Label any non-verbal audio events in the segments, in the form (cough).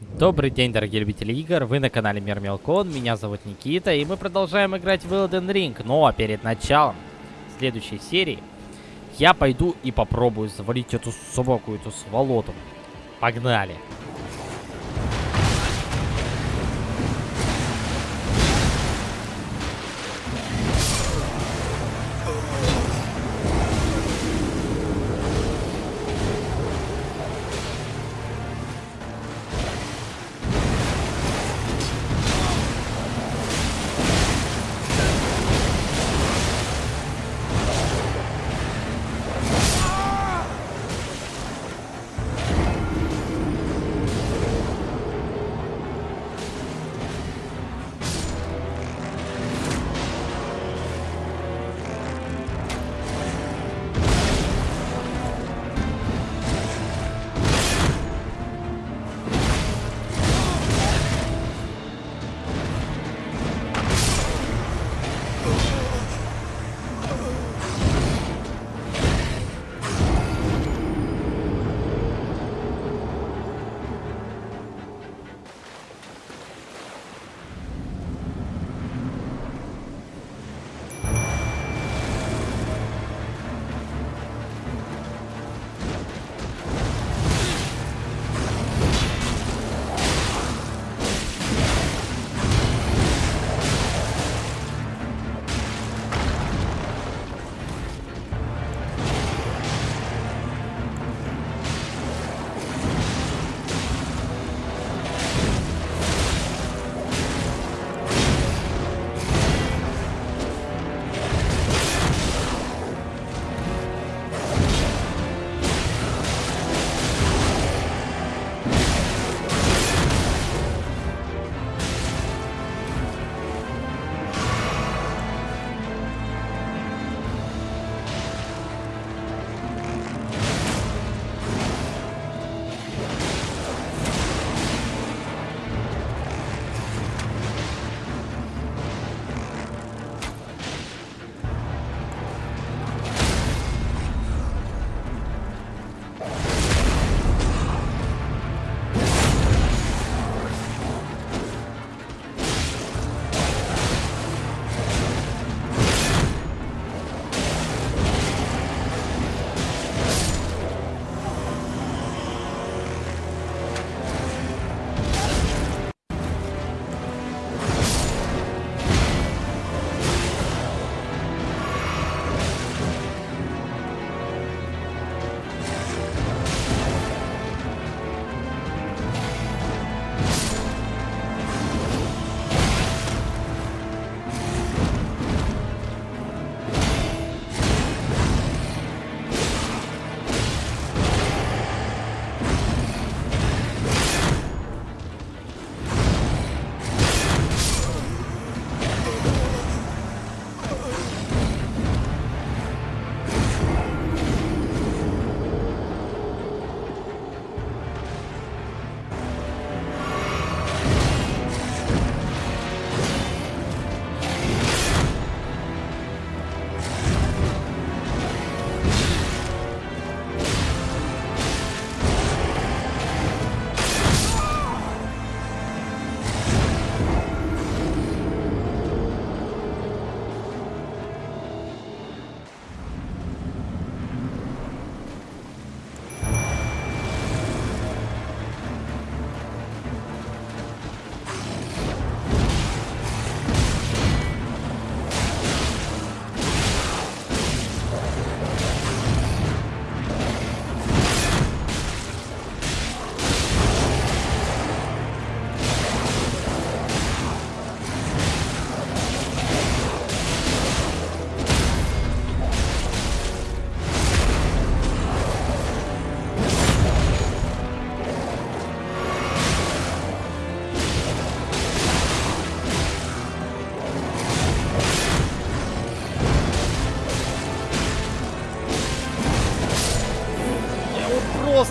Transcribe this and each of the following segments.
Добрый день, дорогие любители игр, вы на канале Мир Мелкон, меня зовут Никита, и мы продолжаем играть в Elden Ring. Но перед началом следующей серии я пойду и попробую завалить эту собаку, эту сволоту. Погнали!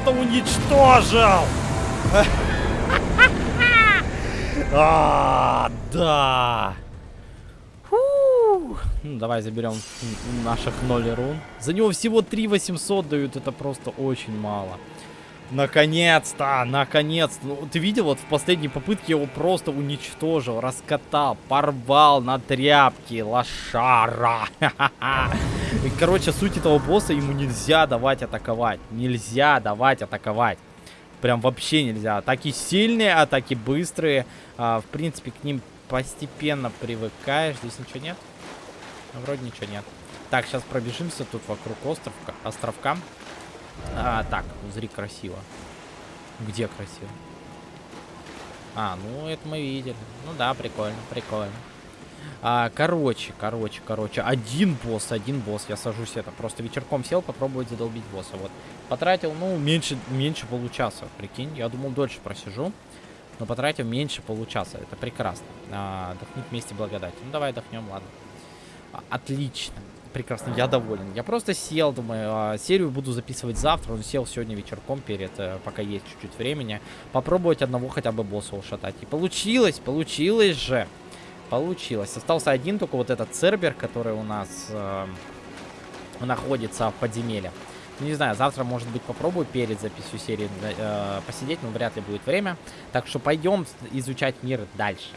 Просто уничтожил! (laughs) А, да! Фу. Ну, давай заберем наших 0 рун. За него всего 3 800 дают, это просто очень мало. Наконец-то, наконец-то. Ну, ты видел, вот в последней попытке его просто уничтожил, раскатал, порвал на тряпки, лошара. (laughs) Короче, суть этого босса, ему нельзя давать атаковать. Нельзя давать атаковать. Прям вообще нельзя. Атаки сильные, атаки быстрые. А, в принципе, к ним постепенно привыкаешь. Здесь ничего нет? Ну, вроде ничего нет. Так, сейчас пробежимся тут вокруг островка, островка. А, так, зри красиво. Где красиво? А, ну это мы видели. Ну да, прикольно, прикольно. А, короче, короче, короче. Один босс, один босс. Я сажусь это. Просто вечерком сел попробовать задолбить босса. Вот. Потратил, ну, меньше, меньше получаса. Прикинь. Я думал, дольше просижу. Но потратил меньше получаса. Это прекрасно. А, отдохнуть вместе благодать. Ну, давай отдохнем, ладно. А, отлично прекрасно, я доволен. Я просто сел, думаю, а, серию буду записывать завтра. Он сел сегодня вечерком перед, э, пока есть чуть-чуть времени. Попробовать одного хотя бы босса ушатать. И получилось, получилось же. Получилось. Остался один только вот этот Цербер, который у нас э, находится в подземелье. Не знаю, завтра, может быть, попробую перед записью серии э, посидеть, но вряд ли будет время. Так что пойдем изучать мир дальше.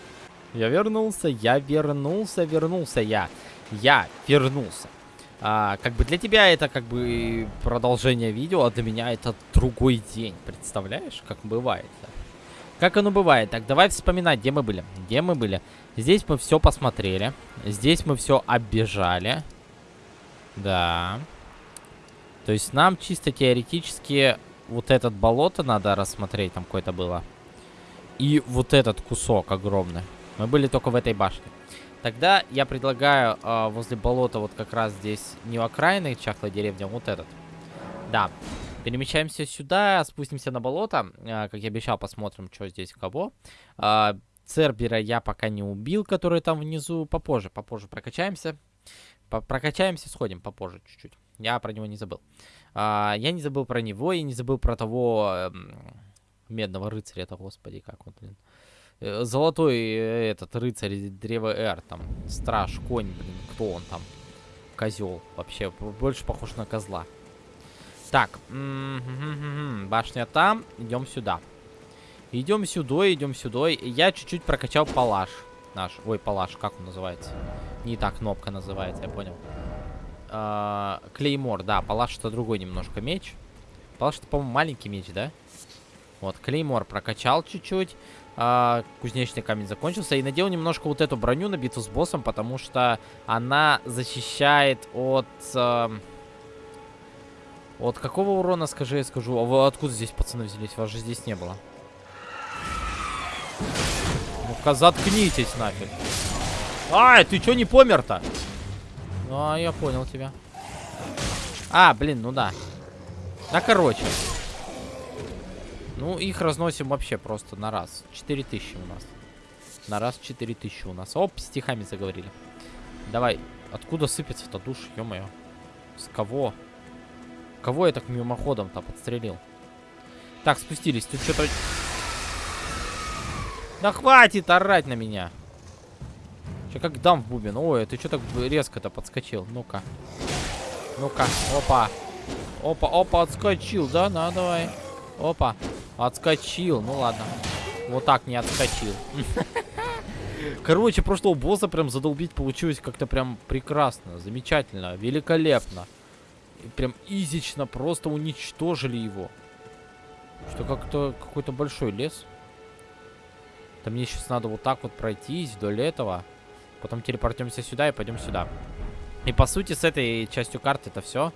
Я вернулся, я вернулся, вернулся я я вернулся. А, как бы для тебя это как бы продолжение видео, а для меня это другой день. Представляешь, как бывает? Как оно бывает? Так, давай вспоминать, где мы были. Где мы были? Здесь мы все посмотрели. Здесь мы все оббежали. Да. То есть нам чисто теоретически вот этот болото надо рассмотреть, там какое-то было. И вот этот кусок огромный. Мы были только в этой башне. Тогда я предлагаю э, возле болота, вот как раз здесь, не окраины чахлой деревни, а вот этот. Да. Перемещаемся сюда, спустимся на болото. Э, как я обещал, посмотрим, что здесь кого. Э, Цербера я пока не убил, который там внизу. Попозже, попозже прокачаемся. По прокачаемся, сходим попозже чуть-чуть. Я про него не забыл. А, я не забыл про него и не забыл про того э, медного рыцаря. Это, господи, как он, блин. Э, золотой э, этот рыцарь древа Эр, там, страж, конь, блин, кто он там? Козел, вообще, больше похож на козла. Так, башня там, идем сюда. Идем сюда, идем сюда. Я чуть-чуть прокачал палаш наш. Ой, палаш, как он называется? Не так кнопка называется, я понял. А, клеймор, да, палаш это другой немножко меч. Палаш это, по-моему, маленький меч, да? Вот, клеймор прокачал чуть-чуть а, кузнечный камень закончился. И надел немножко вот эту броню на битву с боссом, потому что она защищает от... А, от какого урона, скажи, я скажу. А вы откуда здесь пацаны взялись? Вас же здесь не было. Ну-ка, заткнитесь нафиг. Ай, ты чё не помер-то? А, я понял тебя. А, блин, ну да. Да, короче. Ну, их разносим вообще просто на раз. 4000 у нас. На раз 4000 у нас. Оп, стихами заговорили. Давай. Откуда сыпется-то душ, ё-моё? С кого? Кого я так мимоходом-то подстрелил? Так, спустились. Тут что-то... Да хватит орать на меня. Че как дам в бубен. Ой, ты что так резко-то подскочил? Ну-ка. Ну-ка. Опа. Опа, опа, отскочил, да? На, давай. Опа. Отскочил. Ну ладно. Вот так не отскочил. (laughs) Короче, прошлого босса прям задолбить получилось как-то прям прекрасно, замечательно, великолепно. И прям изично просто уничтожили его. Что как-то какой-то большой лес. Там мне сейчас надо вот так вот пройтись вдоль этого. Потом телепортнемся сюда и пойдем сюда. И по сути с этой частью карты это все.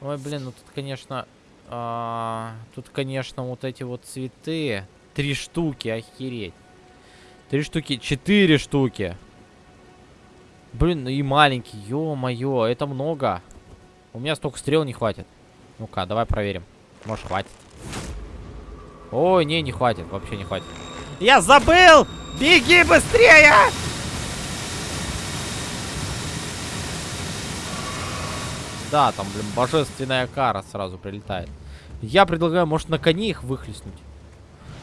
Ой, блин, ну тут, конечно, а, тут, конечно, вот эти вот цветы. Три штуки, охереть. Три штуки, четыре штуки. Блин, ну и маленький, ё-моё, это много. У меня столько стрел не хватит. Ну-ка, давай проверим. Может, хватит. Ой, не, не хватит, вообще не хватит. Я забыл! Беги быстрее! Да, там, блин, божественная кара сразу прилетает. Я предлагаю, может, на коне их выхлестнуть.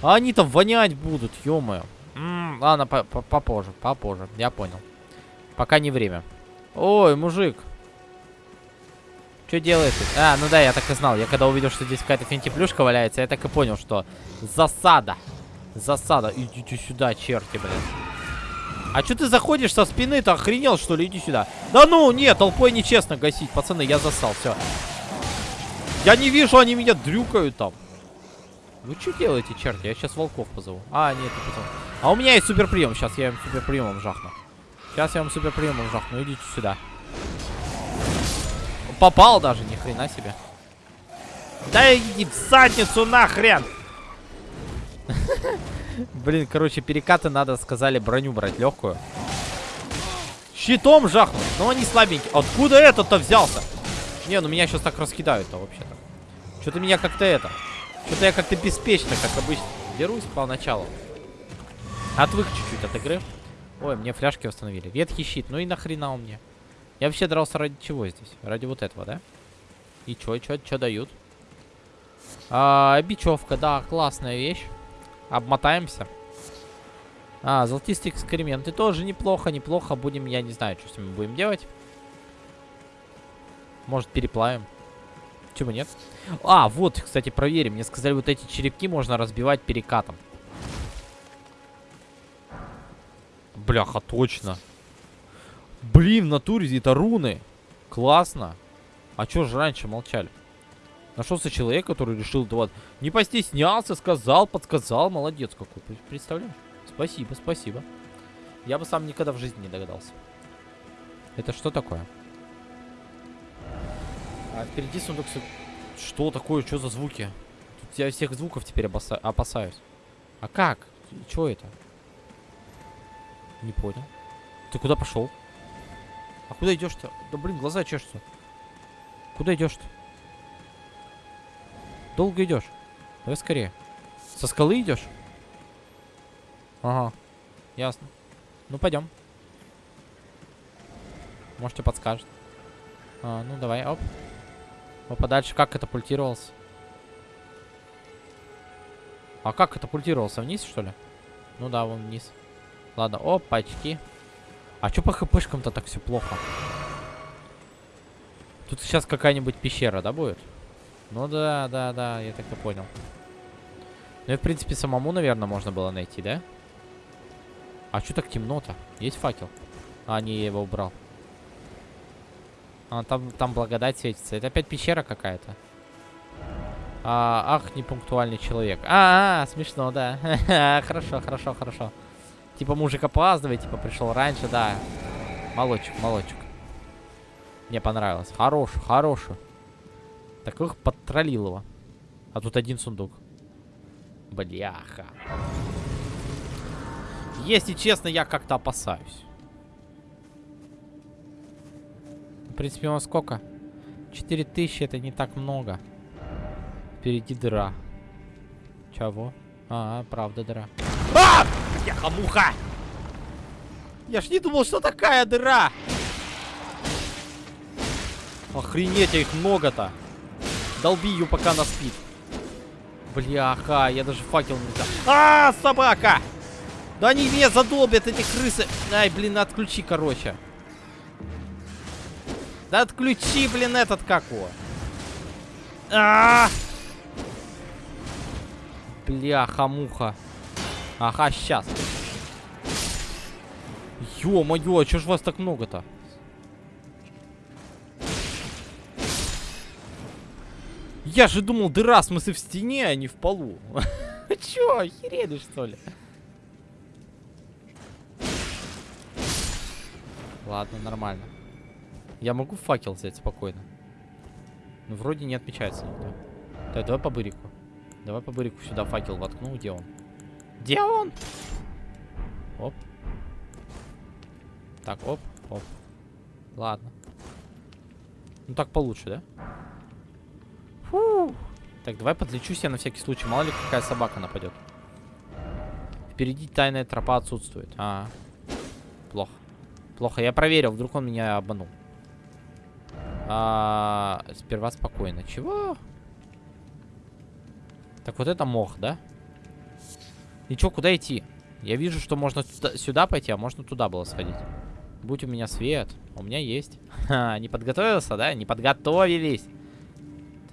А они там вонять будут, ё-моё. Ладно, по -по попозже, попозже, я понял. Пока не время. Ой, мужик. Что делает? тут? А, ну да, я так и знал. Я когда увидел, что здесь какая-то финтиплюшка валяется, я так и понял, что засада. Засада. Идите сюда, черти, блин. А что ты заходишь со спины? Ты охренел, что ли? Иди сюда. Да ну, нет, толпой нечестно гасить. Пацаны, я засал, все. Я не вижу, они меня дрюкают там. Вы что делаете, черти? Я сейчас волков позову. А, нет, не позову. А у меня есть суперприем. Сейчас я им суперприемом жахну. Сейчас я вам суперприемом жахну. Идите сюда. Попал даже, ни хрена себе. Да иди в задницу нахрен! (laughs) Блин, короче, перекаты надо, сказали, броню брать легкую. Щитом жахнуть. Но они слабенькие. Откуда этот-то взялся? Не, ну меня сейчас так раскидают-то вообще-то. Что-то меня как-то это... Что-то я как-то беспечно, как обычно. Дерусь поначалу. Отвык чуть-чуть от игры. Ой, мне фляжки восстановили. Ветхий щит. Ну и нахрена он мне? Я вообще дрался ради чего здесь? Ради вот этого, да? И чё, чё, чё дают? А, бичевка, да, классная вещь. Обмотаемся. А, золотистые экскременты тоже неплохо, неплохо. Будем, я не знаю, что с ними будем делать. Может, переплавим. Чего нет? А, вот, кстати, проверим. Мне сказали, вот эти черепки можно разбивать перекатом. Бляха, точно. Блин, в натуре это руны. Классно. А чё же раньше молчали? Нашелся человек, который решил, да вот, не постеснялся, сказал, подсказал. Молодец какой. Представляешь? Спасибо, спасибо. Я бы сам никогда в жизни не догадался. Это что такое? А впереди сундук... Что такое? Что за звуки? Тут я всех звуков теперь опаса опасаюсь. А как? Чего это? Не понял. Ты куда пошел? А куда идешь-то? Да блин, глаза чешутся. Куда идешь-то? Долго идешь? Давай скорее. Со скалы идешь? Ага. Ясно. Ну, пойдем. Может, тебе подскажет. А, ну, давай, оп. А подальше как катапультировался? А как катапультировался? Вниз, что ли? Ну да, вон вниз. Ладно, опачки. А чё по хпшкам-то так все плохо? Тут сейчас какая-нибудь пещера, да, будет? Ну да, да, да, я так и понял. Ну и, в принципе, самому, наверное, можно было найти, да? А что так темно-то? Есть факел? А, не, я его убрал. А, там, там благодать светится. Это опять пещера какая-то. А, ах, непунктуальный человек. А, -а, -а смешно, да. (laughs) хорошо, хорошо, хорошо. Типа мужик опаздывает, типа пришел раньше, да. Молодчик, молодчик. Мне понравилось. Хороший, хороший. Таких подтролил его. А тут один сундук. Бляха. Если честно, я как-то опасаюсь. В принципе, у нас сколько? 4000 это не так много. Впереди дыра. Чего? А, правда дыра. А! Бляха-муха! Я ж не думал, что такая дыра! Охренеть, а их много-то. Долби ее, пока она спит. Бляха, я даже факел не взял. А, собака! Да они меня задолбят, эти крысы. Ай, блин, отключи, короче. Да отключи, блин, этот как его. А, -а, -а! Бляха-муха. Ага, сейчас. Ё-моё, а чё ж вас так много-то? Я же думал, дыра, в смысле, в стене, а не в полу. (laughs) Чё, охерели, что ли? Ладно, нормально. Я могу факел взять спокойно. Ну, вроде не отмечается никто. Так, давай по бырику. Давай по бырику сюда факел воткну. Где он? Где он? Оп. Так, оп, оп. Ладно. Ну так получше, да? Так, давай подлечусь я на всякий случай. Мало ли какая собака нападет. Впереди тайная тропа отсутствует. -а. плохо. Плохо. Я проверил, вдруг он меня обманул. А, сперва спокойно. Чего? Так вот это мох, да? И чё, куда идти? Я вижу, что можно сюда, сюда пойти, а можно туда было сходить. Будь у меня свет. У меня есть. (laughs) Ха, не подготовился, да? Не подготовились.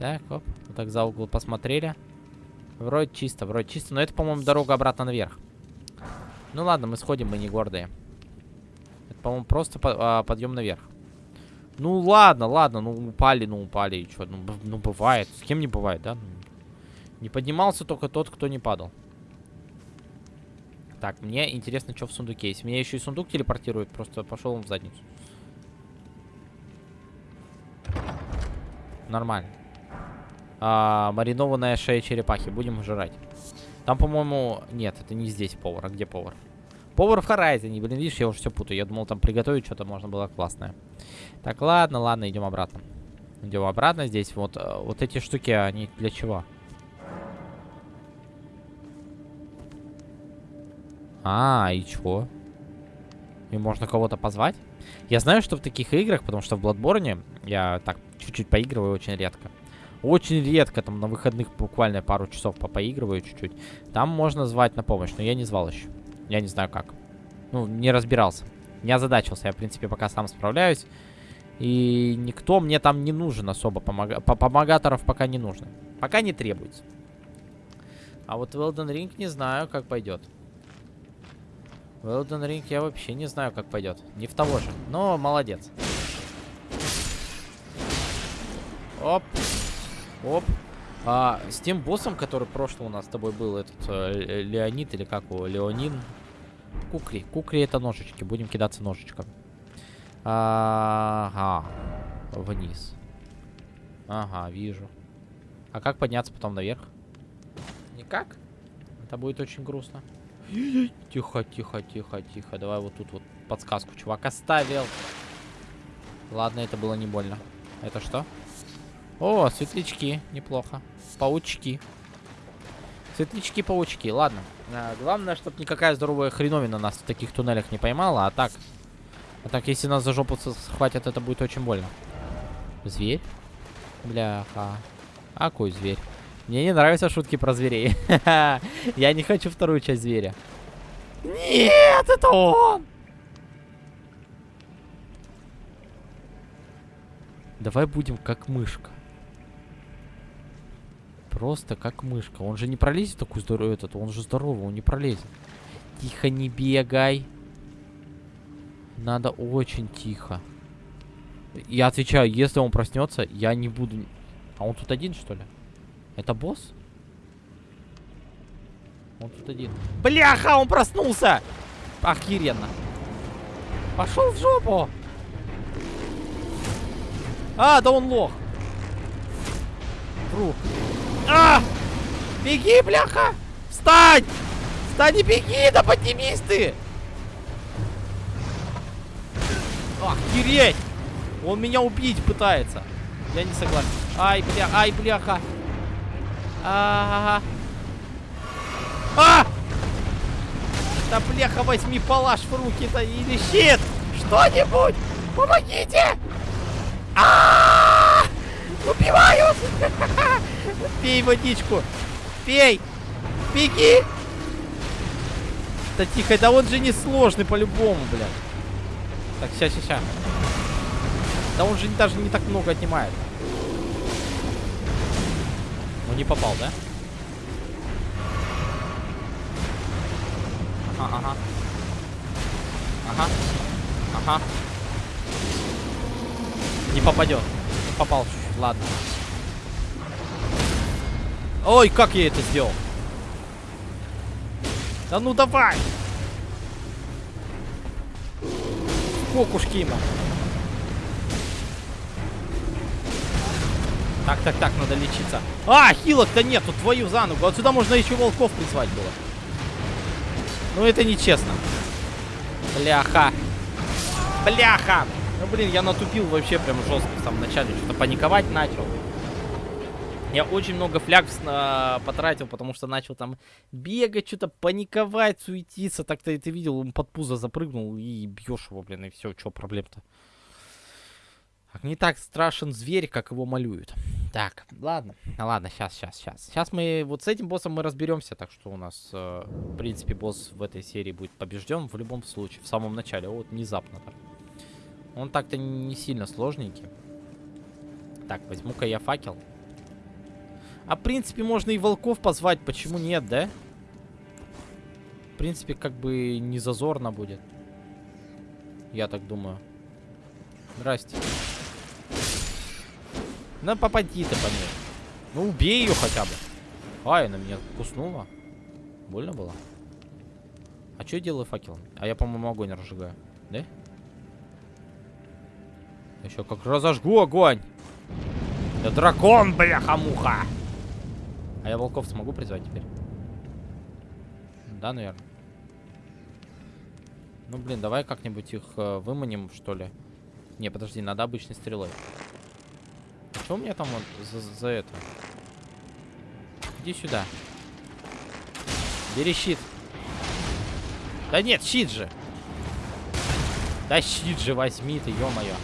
Так, оп. Вот так за угол посмотрели. Вроде чисто, вроде чисто. Но это, по-моему, дорога обратно наверх. Ну ладно, мы сходим, мы не гордые. Это, по-моему, просто по а, подъем наверх. Ну ладно, ладно, ну упали, ну упали, и что? Ну, ну бывает. С кем не бывает, да? Не поднимался только тот, кто не падал. Так, мне интересно, что в сундуке есть. Меня еще и сундук телепортирует, просто пошел он в задницу. Нормально. А, маринованная шея черепахи. Будем жрать. Там, по-моему... Нет, это не здесь повар. А где повар? Повар в Хорайзене. Блин, видишь, я уже все путаю. Я думал, там приготовить что-то можно было классное. Так, ладно, ладно, идем обратно. Идем обратно. Здесь вот, э, вот эти штуки, они для чего? А, и чего? И можно кого-то позвать? Я знаю, что в таких играх, потому что в Bloodborne я так чуть-чуть поигрываю очень редко. Очень редко, там на выходных буквально пару часов по поигрываю чуть-чуть. Там можно звать на помощь, но я не звал еще. Я не знаю как. Ну, не разбирался. Не озадачился. Я, в принципе, пока сам справляюсь. И никто мне там не нужен особо. Помога... Помогаторов пока не нужно. Пока не требуется. А вот в Elden Ring не знаю, как пойдет. В Elden Ring я вообще не знаю, как пойдет. Не в того же. Но молодец. Оп. Оп. А, с тем боссом, который прошлый у нас с тобой был, этот э, Леонид или как его, Леонин. Кукри. Кукри это ножички. Будем кидаться ножичком. Ага. Вниз. Ага, вижу. А как подняться потом наверх? Никак? Это будет очень грустно. Тихо, тихо, тихо, тихо. Давай вот тут вот подсказку чувак оставил. Ладно, это было не больно. Это что? О, светлячки. Неплохо. Паучки. Светлячки-паучки. Ладно. А, главное, чтобы никакая здоровая хреновина нас в таких туннелях не поймала. А так... А так, если нас за жопу схватят, это будет очень больно. Зверь? Бляха. А какой зверь? Мне не нравятся шутки про зверей. (laughs) Я не хочу вторую часть зверя. Нет, это он! Давай будем как мышка. Просто как мышка. Он же не пролезет такой здоровый этот. Он же здоровый, он не пролезет. Тихо, не бегай. Надо очень тихо. Я отвечаю, если он проснется, я не буду... А он тут один, что ли? Это босс? Он тут один. Бляха, он проснулся! Охеренно. Пошел в жопу! А, да он лох. Вру. А! Беги, бляха! Встань! Встань и беги, да поднимись ты! Охереть! Он меня убить пытается. Я не согласен. Ай, бля, ай, бляха. А, -а, -а, а! Да бляха, возьми палаш в руки-то или щит! Что-нибудь! Помогите! А! Убивают! (laughs) Пей водичку! Пей! Беги! Да тихо, да он же не сложный по-любому, бля. Так, сейчас, сейчас. Да он же даже не так много отнимает. Ну не попал, да? Ага, ага. Ага. Ага. Не попадет. Попал чуть-чуть, ладно. Ой, как я это сделал? Да ну давай! Кокушки ему. Так, так, так, надо лечиться. А, хилок-то нету, твою за ногу. Отсюда можно еще волков призвать было. Ну, это нечестно. Бляха. Бляха. Ну, блин, я натупил вообще прям жестко в самом начале. Что-то паниковать начал. Я очень много фляг потратил, потому что начал там бегать, что-то паниковать, суетиться. Так-то ты видел, он под пузо запрыгнул и бьешь его, блин, и все, что проблем-то. Не так страшен зверь, как его малюют. Так, ладно. Ладно, сейчас, сейчас, сейчас. Сейчас мы вот с этим боссом мы разберемся. Так что у нас, э, в принципе, босс в этой серии будет побежден в любом случае. В самом начале. Вот внезапно так. Он так-то не сильно сложненький. Так, возьму-ка я факел. А в принципе можно и волков позвать, почему нет, да? В принципе, как бы не зазорно будет. Я так думаю. Здрасте. Ну попади ты по ней. Ну убей ее хотя бы. Ай, она меня куснула. Больно было? А что я делаю факелом? А я, по-моему, огонь разжигаю. Да? Еще как разожгу огонь. Я дракон, бляха-муха. А я волков смогу призвать теперь? Да, наверное. Ну, блин, давай как-нибудь их э, выманим, что ли. Не, подожди, надо обычной стрелой. А что у меня там вот за, за это? Иди сюда. Бери щит. Да нет, щит же. Да щит же возьми ты, ё-моё.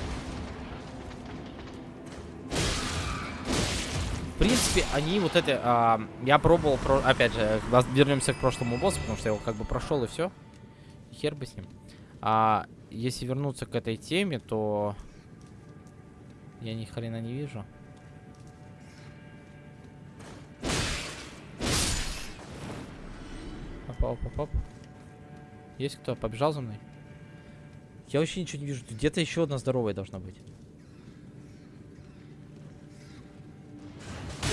В принципе, они вот это... А, я пробовал, про, опять же, вернемся к прошлому боссу, потому что я его как бы прошел и все. Хер бы с ним. А если вернуться к этой теме, то... Я ни хрена не вижу. Оп, оп, оп, Есть кто? Побежал за мной? Я вообще ничего не вижу. Где-то еще одна здоровая должна быть.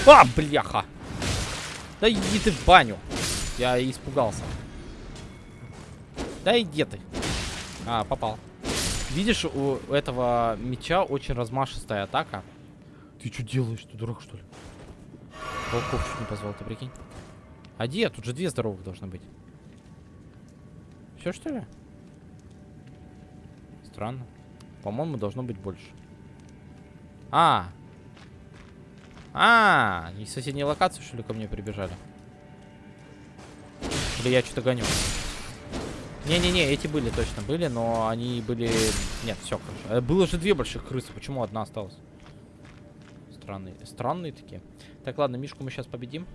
А, бляха! Да иди ты в баню. Я испугался. Да иди ты. А, попал. Видишь, у этого меча очень размашистая атака. Ты что делаешь? Ты дурак, что ли? Волков чуть не позвал, ты прикинь. А где? Тут же две здоровых должны быть. Все, что ли? Странно. По-моему, должно быть больше. А, а, из соседней локации, что ли, ко мне прибежали? Или я что-то гоню? Не-не-не, эти были точно, были, но они были... Нет, все, хорошо. Э, было же две больших крысы, почему одна осталась? Странные, странные такие. Так, ладно, Мишку мы сейчас победим.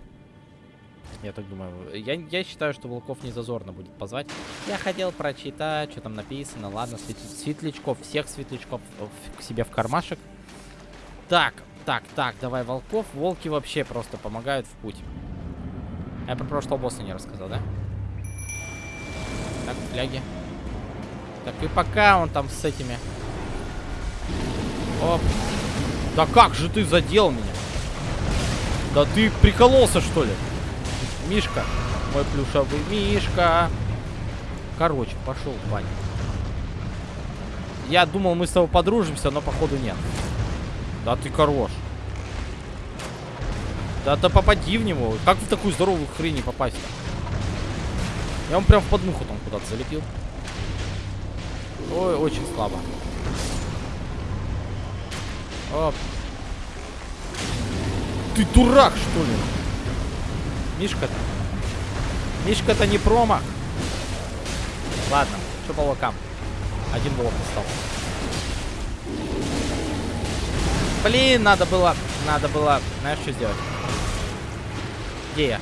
Я так думаю. Я, я считаю, что волков не зазорно будет позвать. Я хотел прочитать, что там написано. Ладно, светлячков, всех светлячков к себе в кармашек. Так, так, так, давай волков. Волки вообще просто помогают в путь. Я про прошлого босса не рассказал, да? Так, фляги. Так, и пока он там с этими... Оп. Да как же ты задел меня? Да ты прикололся, что ли? Мишка. Мой плюшевый Мишка. Короче, пошел в баню. Я думал, мы с тобой подружимся, но походу нет. Да ты хорош. Да, да попади в него. Как в такую здоровую хрень не попасть? Я вам прям в подмуху там куда-то залепил. Ой, очень слабо. Оп. Ты дурак, что ли? Мишка-то. Мишка-то не промах. Ладно, что по локам? Один блок остался. Блин, надо было, надо было, знаешь, что сделать? Где я?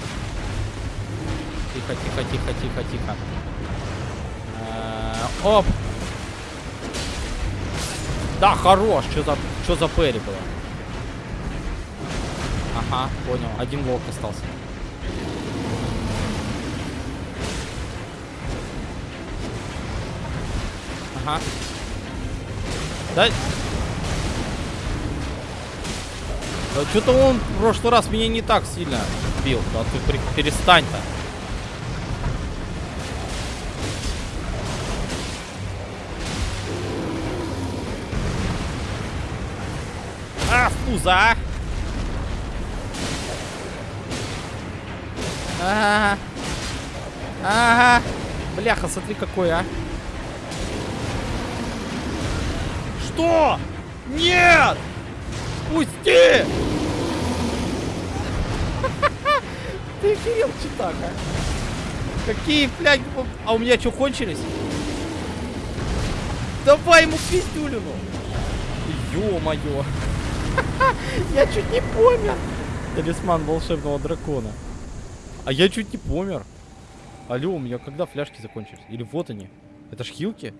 Тихо, тихо, тихо, тихо, тихо. Э -э оп! Да, хорош! Что за, что за Перри было? Ага, понял. Один волк остался. Ага. Да, Да что-то он в прошлый раз меня не так сильно бил. Да ты перестань-то. А, фуза! Ага. Ага. Бляха, смотри какой, а. Что? Нет! Пусти! (laughs) Ты охерел, читак, а? Какие фляги? А у меня что, кончились? Давай ему пиздюлину! Ё-моё! (laughs) Я чуть не помер! Талисман волшебного дракона. А я чуть не помер. Алло, у меня когда фляжки закончились? Или вот они? Это ж хилки?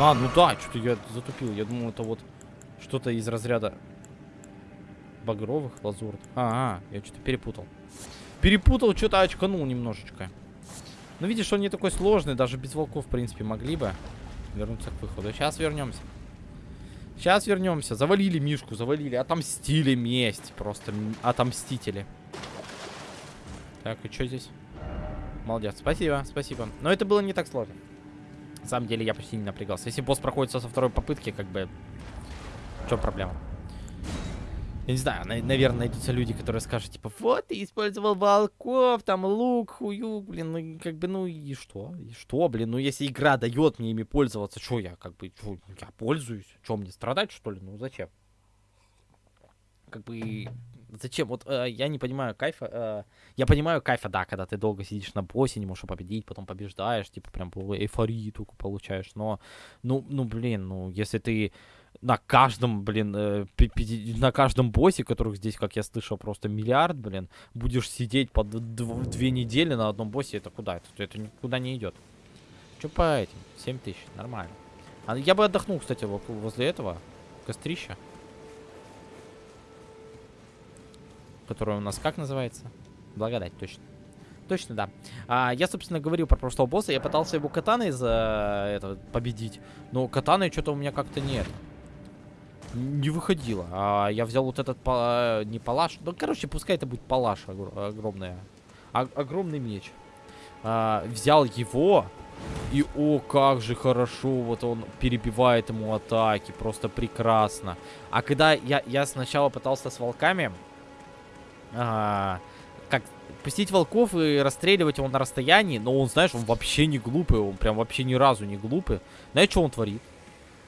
А, ну да, что-то я затупил. Я думал, это вот что-то из разряда багровых, лазурных. А, а я что-то перепутал. Перепутал, что-то очканул немножечко. Ну, видишь, он не такой сложный. Даже без волков, в принципе, могли бы вернуться к выходу. Сейчас вернемся. Сейчас вернемся. Завалили Мишку, завалили. Отомстили месть. Просто отомстители. Так, и что здесь? Молодец. Спасибо, спасибо. Но это было не так сложно. На самом деле я почти не напрягался. Если босс проходит со второй попытки, как бы... В чем проблема? Я не знаю, на наверное, найдутся люди, которые скажут, типа, вот, ты использовал волков, там, лук, хуюк, блин, ну, как бы, ну, и что? И что, блин, ну, если игра дает мне ими пользоваться, что я, как бы, чё, я пользуюсь? Что, мне страдать, что ли? Ну, зачем? Как бы, зачем? Вот э, я не понимаю кайфа. Э, я понимаю кайфа, да, когда ты долго сидишь на боссе, не можешь победить, потом побеждаешь, типа, прям эйфорию только получаешь, но, ну, ну, блин, ну, если ты на каждом, блин, э, на каждом боссе, которых здесь, как я слышал, просто миллиард, блин, будешь сидеть по две недели на одном боссе, это куда? Это, это никуда не идет. Че по этим? 7 тысяч, нормально. А я бы отдохнул, кстати, возле этого кострища. Которое у нас как называется? Благодать, точно. Точно, да. А, я, собственно, говорил про прошлого босса. Я пытался его катаной за это победить. Но катаны что-то у меня как-то нет не выходило. А я взял вот этот, по, не палаш, ну, короче, пускай это будет палаш огромная. О огромный меч. А, взял его, и о, как же хорошо, вот он перебивает ему атаки, просто прекрасно. А когда я, я сначала пытался с волками, а, как пустить волков и расстреливать его на расстоянии, но он, знаешь, он вообще не глупый, он прям вообще ни разу не глупый. Знаешь, что он творит?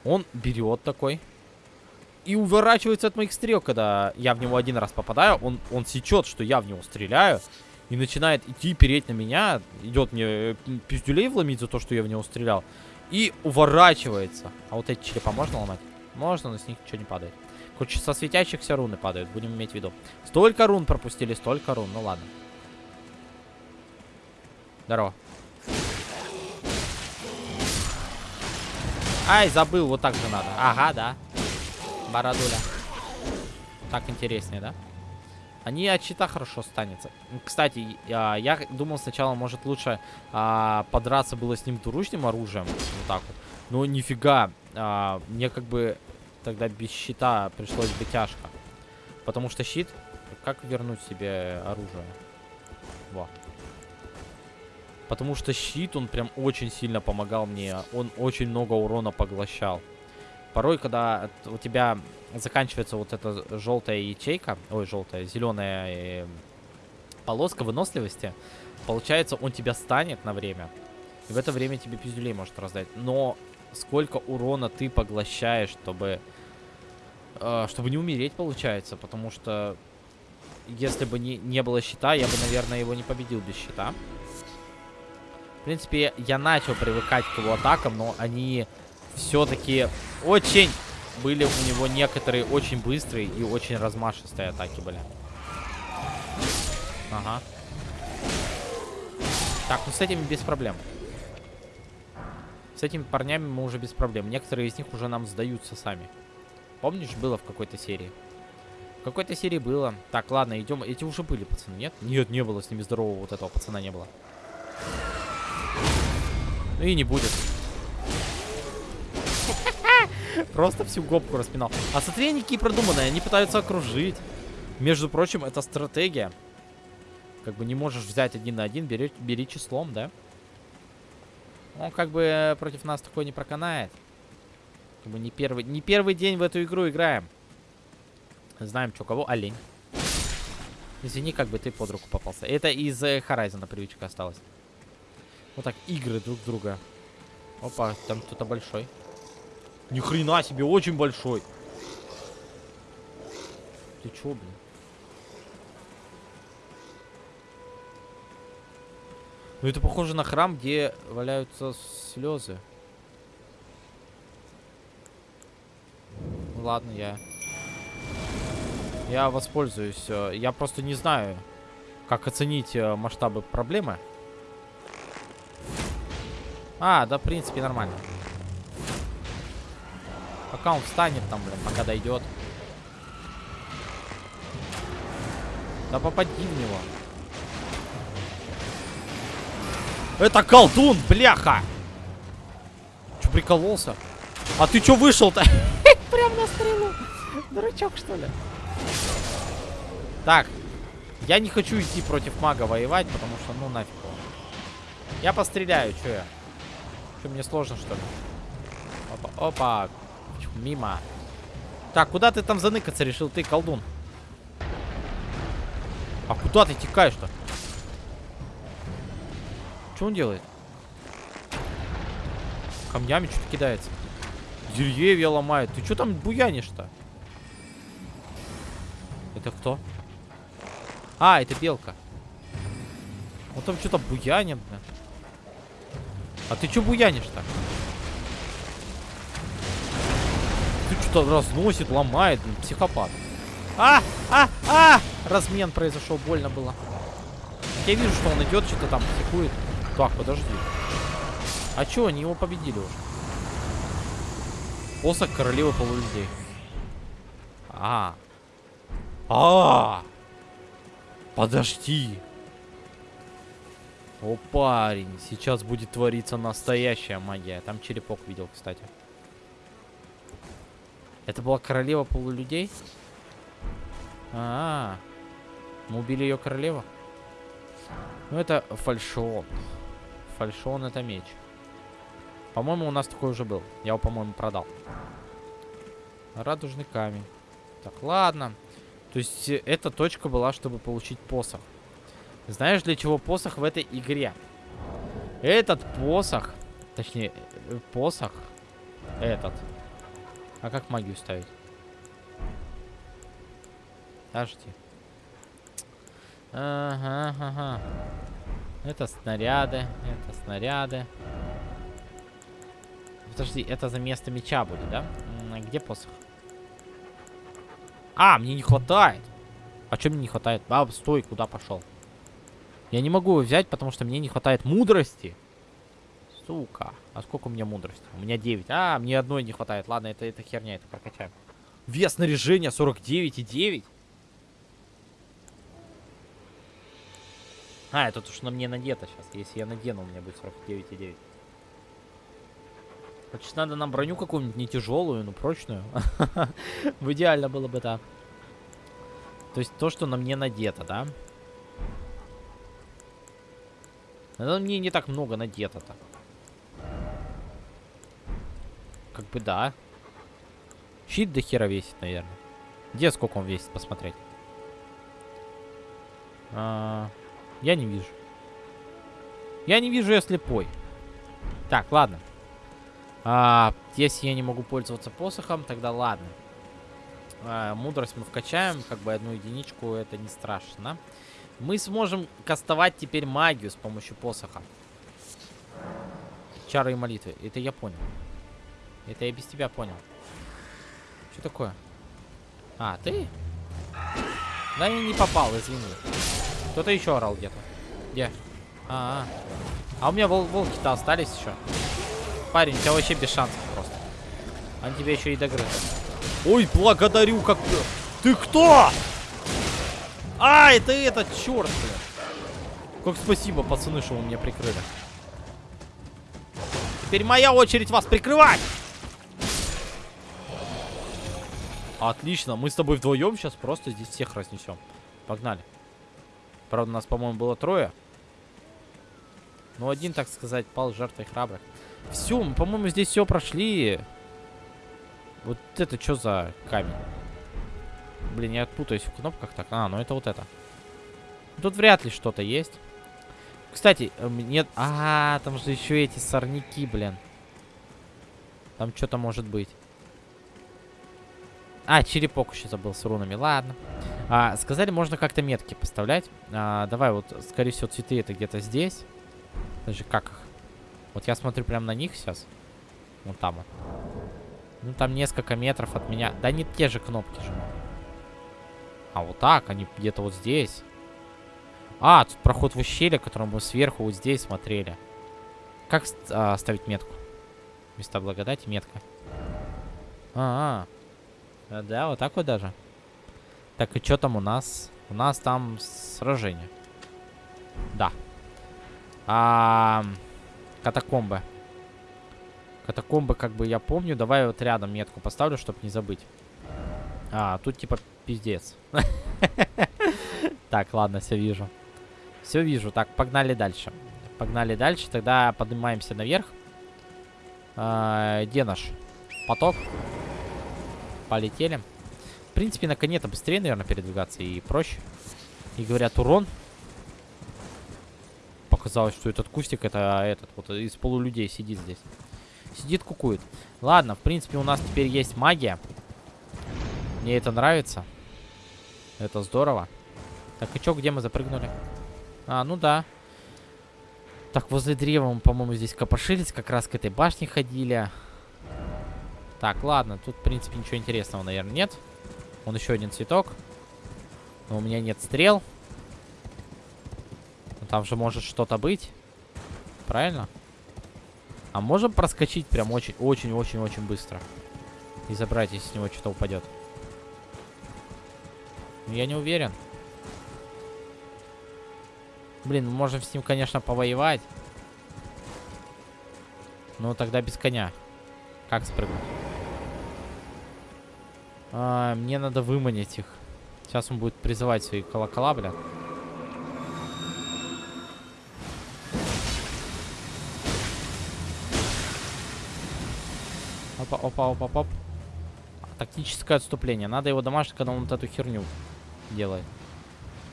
Он берет такой, и уворачивается от моих стрел, когда я в него один раз попадаю. Он, он сечет, что я в него стреляю. И начинает идти, переть на меня. Идет мне э, пиздюлей вломить за то, что я в него стрелял. И уворачивается. А вот эти черепа можно ломать? Можно, но с них ничего не падает. Короче, со светящихся руны падают, будем иметь в виду. Столько рун пропустили, столько рун. Ну ладно. Здорово. Ай, забыл, вот так же надо. Ага, да. Бородуля. Так интереснее, да? Они от щита хорошо станется. Кстати, я думал сначала, может лучше а, подраться было с ним двуручным оружием. Вот так вот. Но нифига. А, мне как бы тогда без щита пришлось бы тяжко. Потому что щит... Как вернуть себе оружие? Во. Потому что щит, он прям очень сильно помогал мне. Он очень много урона поглощал. Порой, когда у тебя заканчивается вот эта желтая ячейка, ой, желтая, зеленая э, полоска выносливости, получается, он тебя станет на время. И в это время тебе пиздюлей может раздать. Но сколько урона ты поглощаешь, чтобы... Э, чтобы не умереть, получается. Потому что если бы не, не было щита, я бы, наверное, его не победил без щита. В принципе, я начал привыкать к его атакам, но они все-таки очень были у него некоторые очень быстрые и очень размашистые атаки были. Ага. Так, ну с этими без проблем. С этими парнями мы уже без проблем. Некоторые из них уже нам сдаются сами. Помнишь, было в какой-то серии? В какой-то серии было. Так, ладно, идем. Эти уже были, пацаны, нет? Нет, не было с ними здорового вот этого пацана не было. Ну и не будет. (laughs) Просто всю гопку распинал. А смотри, они продуманные. Они пытаются окружить. Между прочим, это стратегия. Как бы не можешь взять один на один, бери, бери числом, да? Он как бы против нас такое не проканает. Как бы не первый, не первый день в эту игру играем. Знаем, что кого. Олень. Извини, как бы ты под руку попался. Это из э, Horizon привычка осталась. Вот так, игры друг друга. Опа, там кто-то большой. Ни хрена себе, очень большой. Ты чё, блин? Ну это похоже на храм, где валяются слезы. Ладно, я... Я воспользуюсь. Э, я просто не знаю, как оценить э, масштабы проблемы. А, да, в принципе, нормально. Пока он встанет там, блин, пока дойдет. Да попади в него. Это колдун, бляха! Че, прикололся? А ты чё вышел-то? (laughs) Прям на стрелу. Дурачок, что ли? Так. Я не хочу идти против мага воевать, потому что, ну, нафиг. Я постреляю, чё я? Что, мне сложно, что ли? Опа, опа. Мимо. Так, куда ты там заныкаться решил, ты, колдун? А куда ты текаешь-то? Что он делает? Камнями что-то кидается. Деревья ломает. Ты что там буянишь-то? Это кто? А, это белка. Он там что-то буянит, блин. А ты что буянишь-то? Ты что-то разносит, ломает, блин, психопат. А, а, а! Размен произошел, больно было. Я вижу, что он идет, что-то там психует. Так, подожди. А чё, они его победили уже? Посох королевы полулюдей. А. А. Подожди. О, парень, сейчас будет твориться настоящая магия. Там черепок видел, кстати. Это была королева полулюдей? А, -а, -а. мы убили ее королеву. Ну это фальшон. Фальшон это меч. По-моему, у нас такой уже был. Я его, по-моему, продал. Радужный камень. Так, ладно. То есть, э, эта точка была, чтобы получить посох. Знаешь, для чего посох в этой игре? Этот посох, точнее, э, посох, этот. А как магию ставить? Подожди. Ага, ага. Это снаряды, это снаряды. Подожди, это за место меча будет, да? Где посох? А, мне не хватает. А что мне не хватает? А, стой, куда пошел? Я не могу его взять, потому что мне не хватает мудрости. Сука. А сколько у меня мудрости? У меня 9. А, мне одной не хватает. Ладно, это, это херня, это прокачаем. Вес снаряжения 49,9. А, это то, что на мне надето сейчас. Если я надену, у меня будет 49,9. Значит, надо нам броню какую-нибудь не тяжелую, но прочную. (laughs) В идеально было бы так. То есть то, что на мне надето, да? Но мне не так много надето-то. Как бы да. Щит до хера весит, наверное. Где сколько он весит, посмотреть. А, я не вижу. Я не вижу, я слепой. Так, ладно. А, если я не могу пользоваться посохом, тогда ладно. А, мудрость мы вкачаем, как бы одну единичку, это не страшно. Мы сможем кастовать теперь магию с помощью посоха. Чары и молитвы. Это я понял. Это я без тебя понял. Что такое? А, ты? Да я не попал, извини. Кто-то еще орал где-то. Где? А, -а, а. А у меня вол волки-то остались еще. Парень, у тебя вообще без шансов просто. Он тебя еще и догрыз. Ой, благодарю, как... Ты кто? А, это этот, черт, блин. Как спасибо, пацаны, что вы меня прикрыли. Теперь моя очередь вас прикрывать. Отлично, мы с тобой вдвоем сейчас просто здесь всех разнесем. Погнали. Правда, нас, по-моему, было трое. Ну, один, так сказать, пал жертвой храбрых. Все, мы, по-моему, здесь все прошли. Вот это что за камень? Блин, я отпутаюсь в кнопках так. А, ну это вот это. Тут вряд ли что-то есть. Кстати, нет... Э, а, там же еще эти сорняки, блин. Там что-то может быть. А, черепок еще забыл с рунами. Ладно. А, сказали, можно как-то метки поставлять. А, давай, вот, скорее всего, цветы это где-то здесь. Даже как их? Вот я смотрю прямо на них сейчас. Вот там вот. Ну, там несколько метров от меня. Да не те же кнопки же. А вот так, они где-то вот здесь. А, тут проход в ущелье, который мы сверху вот здесь смотрели. Как а, ставить метку? Места благодати, метка. А, -а. А. Да, вот так вот даже. Так, и что там у нас? У нас там сражение. Да. А, катакомбы. Катакомбы, как бы я помню. Давай вот рядом метку поставлю, чтобы не забыть. А, тут типа пиздец. (laughs) Так, ладно, все вижу. Все вижу. Так, погнали дальше. Погнали дальше. Тогда поднимаемся наверх. А, где наш поток? Полетели. В принципе, на коне-то быстрее, наверное, передвигаться и проще. И говорят, урон. Показалось, что этот кустик, это этот вот из полулюдей сидит здесь. Сидит, кукует. Ладно, в принципе, у нас теперь есть магия. Мне это нравится. Это здорово. Так, и чё, где мы запрыгнули? А, ну да. Так, возле древа мы, по-моему, здесь копошились. Как раз к этой башне ходили. Так, ладно. Тут, в принципе, ничего интересного, наверное, нет. Вон еще один цветок. Но у меня нет стрел. Но там же может что-то быть. Правильно? А можем проскочить прям очень-очень-очень-очень быстро. И забрать, если с него что-то упадет. Но я не уверен. Блин, мы можем с ним, конечно, повоевать. Но тогда без коня. Как спрыгнуть? А, мне надо выманить их. Сейчас он будет призывать свои колокола, блядь. Опа, опа, опа, оп. Тактическое отступление. Надо его домашить, когда он вот эту херню делает.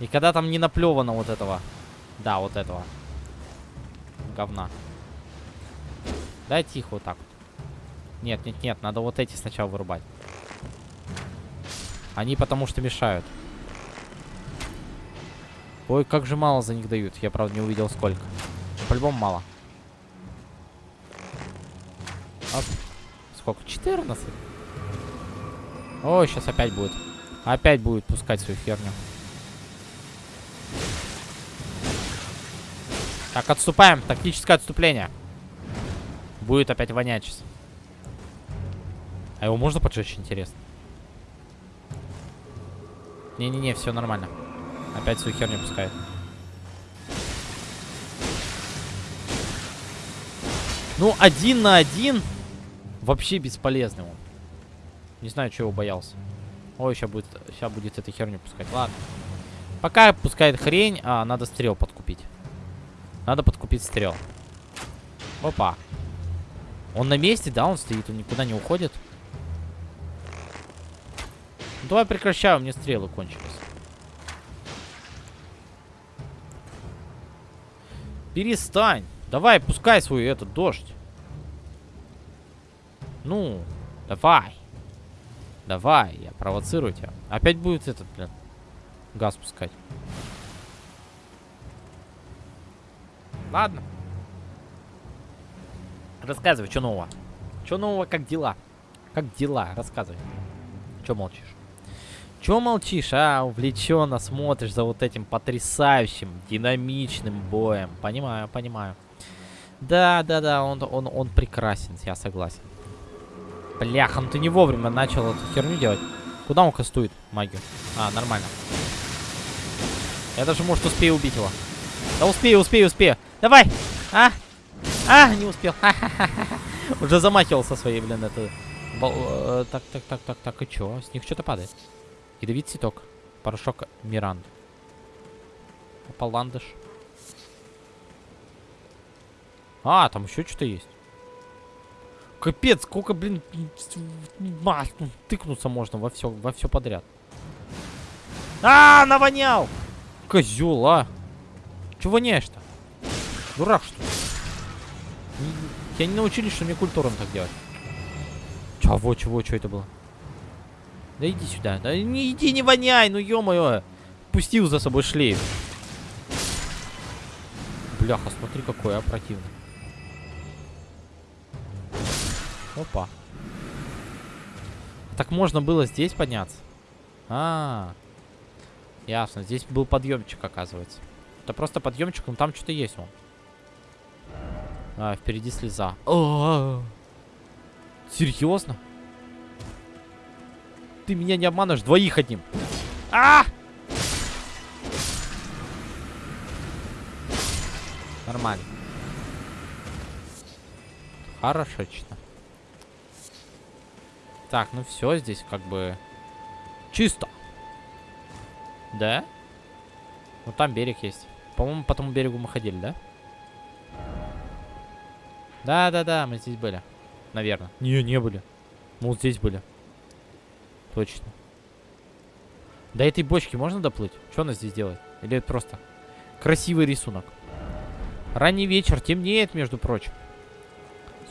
И когда там не наплевано вот этого да, вот этого. Говна. Да, тихо вот так вот. Нет, нет, нет, надо вот эти сначала вырубать. Они потому что мешают. Ой, как же мало за них дают. Я, правда, не увидел сколько. По-любому мало. Оп. Сколько? 14? Ой, сейчас опять будет. Опять будет пускать свою херню. Так, отступаем. Тактическое отступление. Будет опять вонять сейчас. А его можно поджечь, интересно? Не-не-не, все нормально. Опять свою херню пускает. Ну, один на один вообще бесполезный он. Не знаю, чего боялся. Ой, сейчас будет, сейчас будет эту херню пускать. Ладно. Пока пускает хрень, а надо стрел подкупить. Надо подкупить стрел. Опа. Он на месте, да? Он стоит, он никуда не уходит. Давай прекращаю, у меня стрелы кончились. Перестань. Давай, пускай свой этот дождь. Ну, давай. Давай, я провоцирую тебя. Опять будет этот, блин, газ пускать. Ладно. Рассказывай, что нового? Что нового, как дела? Как дела? Рассказывай. Что молчишь? Че молчишь, а? Увлеченно смотришь за вот этим потрясающим, динамичным боем. Понимаю, понимаю. Да, да, да, он, он, он прекрасен, я согласен. Бляха, ну ты не вовремя начал эту херню делать. Куда он кастует магию? А, нормально. Я даже, может, успею убить его. Да успею, успею, успею. Давай! А! А, не успел. (laughs) Уже замахивался своей, блин, это... Э, так, так, так, так, так, и чё? С них что-то падает. Ядовит цветок. Порошок Миранд. Паландыш. А, там еще что-то есть. Капец, сколько, блин, тыкнуться можно во все, во все подряд. А, навонял! Козел, а! Чего воняешь-то? Дурак, что ли? Я не научились, что мне культурам так делать. Чего, чего, что это было? Да иди сюда. Да не иди, не воняй, ну ё-моё. Пустил за собой шлейф. Бляха, смотри, какой, а, противный. Опа. Так можно было здесь подняться? А, -а, а, ясно. Здесь был подъемчик, оказывается. Это просто подъемчик, но там что-то есть он. А, впереди слеза. О -о -о. Серьезно? Ты меня не обманываешь, двоих одним. А! Нормально. Хорошечно. Так, ну все здесь как бы чисто. Да? Ну там берег есть. По-моему, по тому берегу мы ходили, да? Да-да-да, мы здесь были. Наверное. Не, не были. Мы вот здесь были. Точно. До этой бочки можно доплыть? Что она здесь делает? Или это просто красивый рисунок? Ранний вечер, темнеет, между прочим.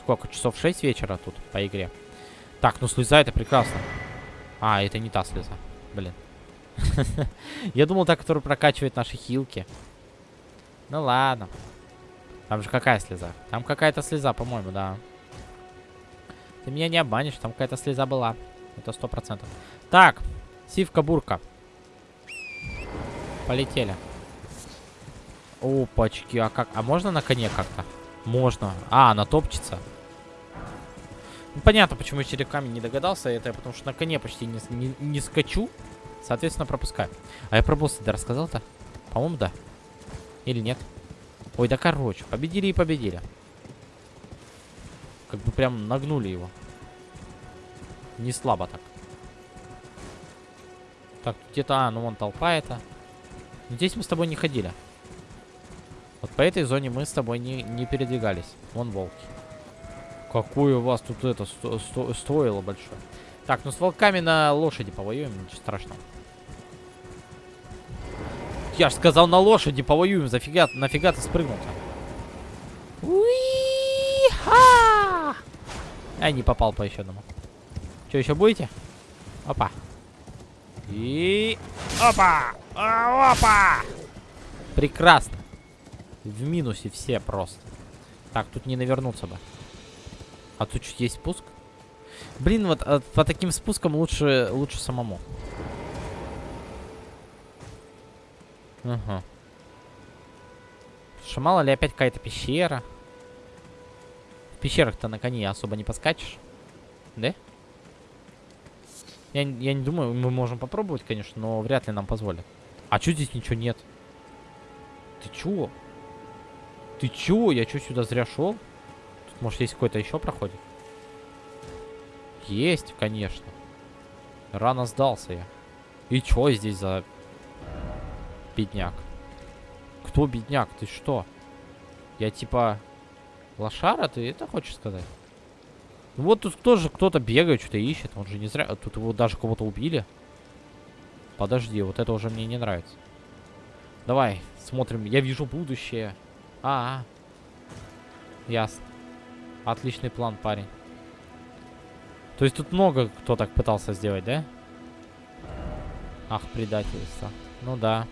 Сколько? Часов 6 вечера тут по игре. Так, ну слеза это прекрасно. А, это не та слеза. Блин. (laughs) Я думал, та, которая прокачивает наши хилки. Ну ладно. Там же какая слеза? Там какая-то слеза, по-моему, да. Ты меня не обманешь, там какая-то слеза была. Это сто процентов. Так, сивка-бурка. Полетели. Опачки, а как? А можно на коне как-то? Можно. А, она топчется. Ну, понятно, почему я черепками не догадался. Это потому что на коне почти не, не, не скачу. Соответственно, пропускаю. А я про босса да рассказал-то? По-моему, да. Или нет? Ой, да короче. Победили и победили. Как бы прям нагнули его. Не слабо так. Так, где-то... А, ну вон толпа это. Здесь мы с тобой не ходили. Вот по этой зоне мы с тобой не, не передвигались. Вон волки. Какое у вас тут это сто, сто, стоило большое. Так, ну с волками на лошади повоюем, ничего страшного. Я ж сказал на лошади повоюем, зафига, нафига ты спрыгнул-то? Уи-ха! Ай, не попал по еще одному. Что, еще будете? Опа. И... Опа! А, опа! Прекрасно. В минусе все просто. Так, тут не навернуться бы. А тут чуть есть спуск? Блин, вот а, по таким спускам лучше, лучше самому. Ага. Что мало ли опять какая-то пещера. В пещерах-то на коне особо не поскачешь. Да? Я, я не думаю, мы можем попробовать, конечно, но вряд ли нам позволят. А чё здесь ничего нет? Ты чё? Ты чё? Я чё сюда зря шел? Может, есть какой-то еще проходит? Есть, конечно. Рано сдался я. И чё здесь за бедняк? Кто бедняк? Ты что? Я типа лошара? Ты это хочешь сказать? Вот тут тоже кто-то бегает, что-то ищет. Он же не зря... Тут его даже кого-то убили. Подожди, вот это уже мне не нравится. Давай, смотрим. Я вижу будущее. -а, -а. ясно. Отличный план, парень. То есть тут много кто так пытался сделать, да? Ах, предательство. Ну да.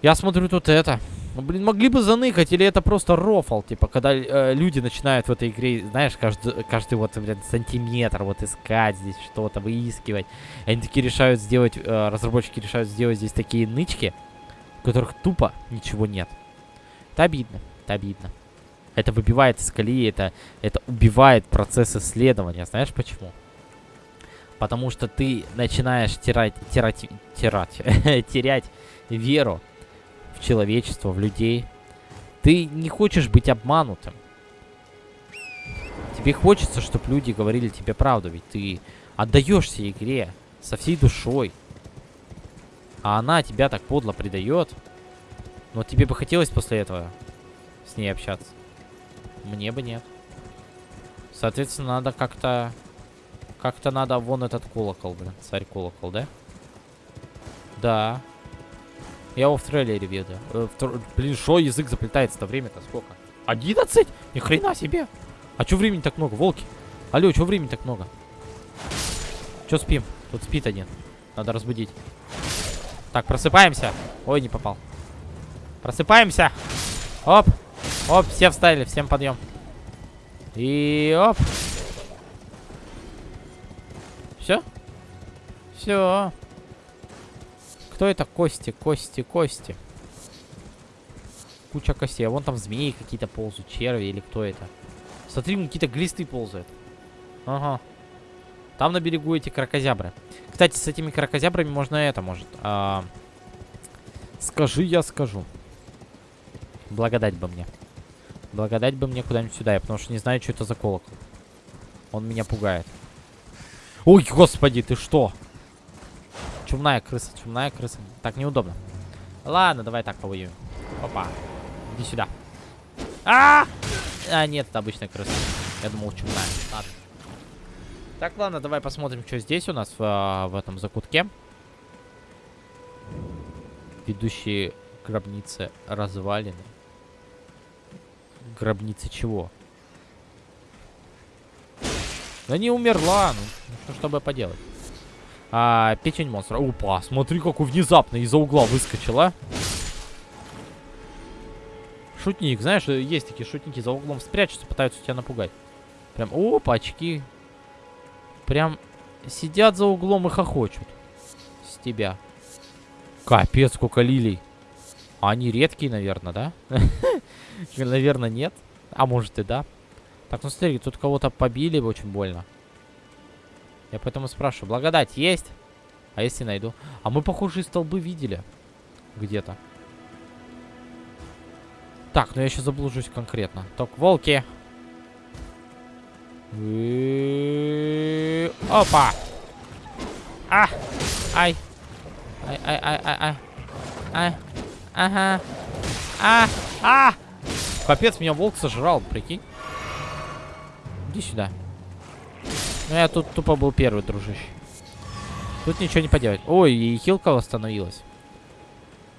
Я смотрю тут это. Ну, блин, могли бы заныкать, или это просто рофл, типа, когда э, люди начинают в этой игре, знаешь, каждый, каждый вот, блин, сантиметр вот искать здесь что-то, выискивать. Они такие решают сделать, э, разработчики решают сделать здесь такие нычки, в которых тупо ничего нет. Это обидно, это обидно. Это выбивает из колеи, это, это убивает процесс исследования. Знаешь почему? Потому что ты начинаешь терять, терять, терять, (laughs) терять веру человечество, в людей. Ты не хочешь быть обманутым. Тебе хочется, чтобы люди говорили тебе правду, ведь ты отдаешься игре со всей душой. А она тебя так подло предает. Но тебе бы хотелось после этого с ней общаться. Мне бы нет. Соответственно, надо как-то... Как-то надо вон этот колокол, блин. Царь колокол, да? Да. Я его в трейлере видел. Э, в Блин, шо язык заплетается-то время-то сколько? 11? Ни хрена себе. А чё времени так много, волки? Алло, чё времени так много? Чё спим? Тут спит один. Надо разбудить. Так, просыпаемся. Ой, не попал. Просыпаемся. Оп. Оп, все встали, всем подъем. И оп. Все? Все. Кто это? Кости, кости, кости. Куча костей. А вон там змеи какие-то ползают, черви или кто это. Смотри, какие-то глисты ползают. Ага. Там на берегу эти крокозябры. Кстати, с этими крокозябрами можно это, может. А... Скажи, я скажу. Благодать бы мне. Благодать бы мне куда-нибудь сюда, я потому что не знаю, что это за колокол. Он меня пугает. Ой, господи, ты что? Чумная крыса, чумная крыса. Так неудобно. Ладно, давай так повоюем. Опа. Иди сюда. А, -а, -а! а нет, это обычная крыса. Я думал, чумная. Ладно. Так, ладно, давай посмотрим, что здесь у нас в, а, в этом закутке. Ведущие гробницы развалины. Гробницы чего? Да не умерла, ну, что, чтобы поделать. А, печень монстра. Опа, смотри, какой внезапно из-за угла выскочила. Шутник, знаешь, есть такие шутники за углом спрячутся, пытаются тебя напугать. Прям, опа, очки. Прям сидят за углом и хохочут. С тебя. Капец, сколько лилий. Они редкие, наверное, да? (laughs) Наверное, нет. А может и да. Так, ну смотри, тут кого-то побили очень больно. Я поэтому спрашиваю. Благодать есть? А если найду? А мы похожие столбы видели. Где-то. Так, ну я еще заблужусь конкретно. Так, волки. Опа! А! Ай! Ай, ай, ай, ай, ай. Ай. Ага. А! А! Капец, меня волк сожрал, прикинь. Иди сюда. Ну, я тут тупо был первый, дружище. Тут ничего не поделать. Ой, и хилка восстановилась.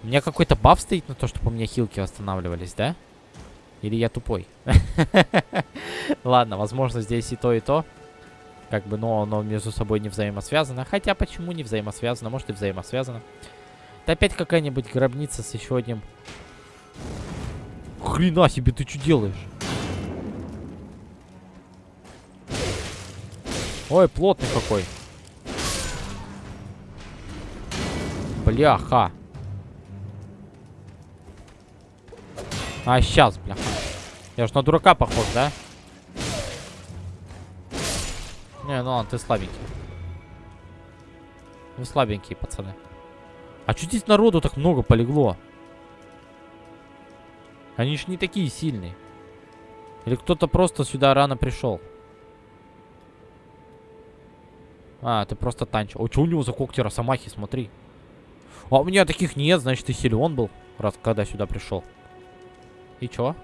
У меня какой-то баф стоит на то, чтобы у меня хилки восстанавливались, да? Или я тупой? (laughs) Ладно, возможно, здесь и то, и то. Как бы, но оно между собой не взаимосвязано. Хотя, почему не взаимосвязано? Может, и взаимосвязано. Это опять какая-нибудь гробница с еще одним... Хрена себе, ты что делаешь? Ой, плотный какой. Бляха. А, сейчас, бляха. Я ж на дурака похож, да? Не, ну ладно, ты слабенький. Вы слабенькие, пацаны. А что здесь народу так много полегло? Они ж не такие сильные. Или кто-то просто сюда рано пришел. А, ты просто танчил. О, что у него за когти росомахи, смотри. А у меня таких нет, значит, ты силен был, раз когда сюда пришел. И чё?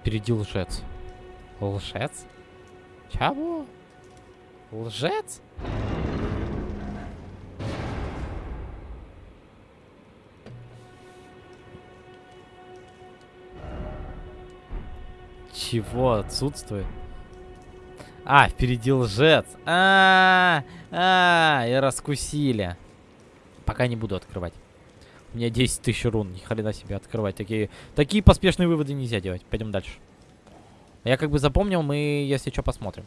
Впереди лжец. Лжец? Чего? Лжец? Чего отсутствует? А, впереди лжец. А, -а, -а, и раскусили. Пока не буду открывать. У меня 10 тысяч рун. Ни хрена себе открывать. Такие, такие поспешные выводы нельзя делать. Пойдем дальше. Я как бы запомнил, мы, если что, посмотрим.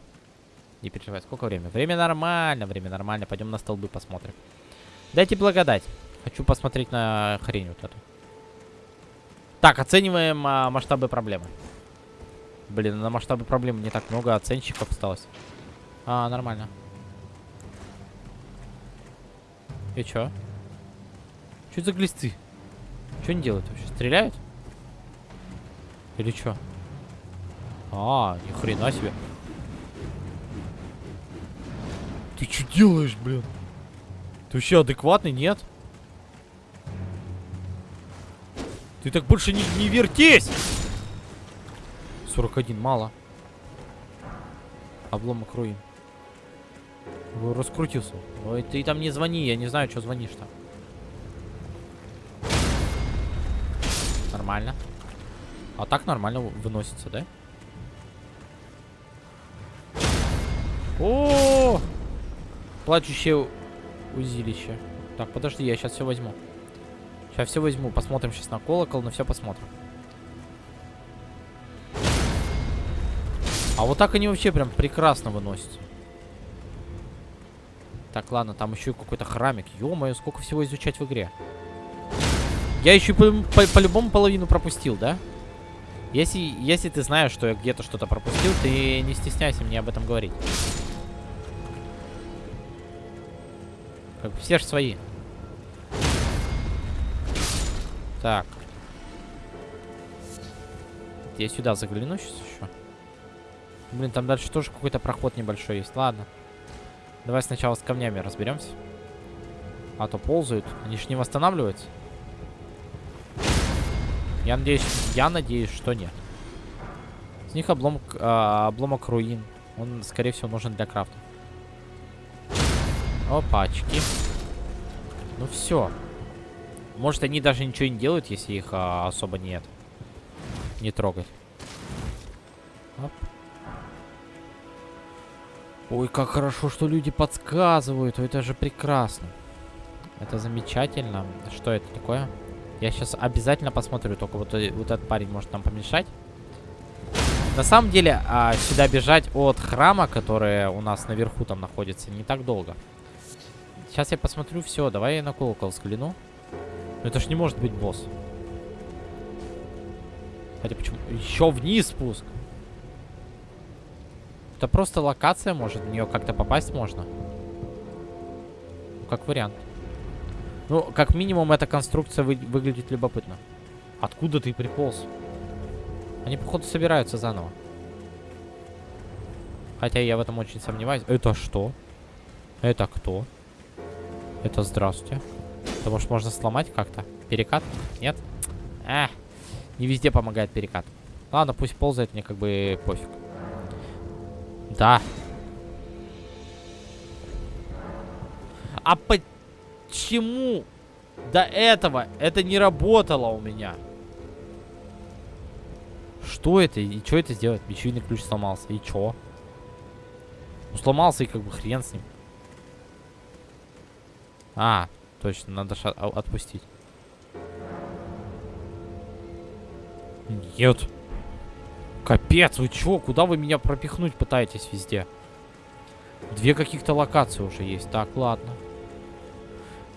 Не переживай, сколько времени? Время нормально, время нормально. Пойдем на столбы посмотрим. Дайте благодать. Хочу посмотреть на хрень вот эту. Так, оцениваем а, масштабы проблемы. Блин, на масштабы проблем не так много оценщиков осталось. А, нормально. И чё? Это за глисты? Что они делают вообще? Стреляют? Или чё? А, ни хрена себе. Ты что делаешь, блин? Ты вообще адекватный, нет? Ты так больше не, не вертись! 41, мало. Обломок руин. Раскрутился. Ой, ты там не звони, я не знаю, что звонишь-то. Нормально. А так нормально выносится, да? О, -о, -о! Плачущее узилище. Так, подожди, я сейчас все возьму. Сейчас все возьму. Посмотрим сейчас на колокол, но все посмотрим. А вот так они вообще прям прекрасно выносятся. Так, ладно, там еще какой-то храмик. Ё-моё, сколько всего изучать в игре. Я еще по-любому по, по половину пропустил, да? Если, если ты знаешь, что я где-то что-то пропустил, ты не стесняйся мне об этом говорить. Как бы все же свои. Так. Я сюда загляну сейчас еще. Блин, там дальше тоже какой-то проход небольшой есть. Ладно. Давай сначала с камнями разберемся. А то ползают. Они ж не восстанавливаются. Я надеюсь, я надеюсь, что нет. С них обломок, а, обломок руин. Он, скорее всего, нужен для крафта. Опачки. Ну все. Может, они даже ничего не делают, если их а, особо нет. Не трогать. Оп. Ой, как хорошо, что люди подсказывают. Это же прекрасно. Это замечательно. Что это такое? Я сейчас обязательно посмотрю. Только вот, э, вот этот парень может нам помешать. На самом деле, а, сюда бежать от храма, который у нас наверху там находится, не так долго. Сейчас я посмотрю все. Давай я на колокол взгляну. Но это ж не может быть босс. Хотя почему? Еще вниз спуск. Это просто локация, может, в нее как-то попасть можно. Ну, как вариант. Ну, как минимум, эта конструкция вы выглядит любопытно. Откуда ты приполз? Они, походу, собираются заново. Хотя я в этом очень сомневаюсь. Это что? Это кто? Это здравствуйте. Это, может, можно сломать как-то? Перекат? Нет? Эх, не везде помогает перекат. Ладно, пусть ползает, мне как бы пофиг. Да. А почему до этого это не работало у меня? Что это? И что это сделать? Бичуйный ключ сломался. И чё? Ну, сломался и как бы хрен с ним. А, точно, надо а, отпустить. Нет. Капец, вы чё? Куда вы меня пропихнуть пытаетесь везде? Две каких-то локации уже есть. Так, ладно.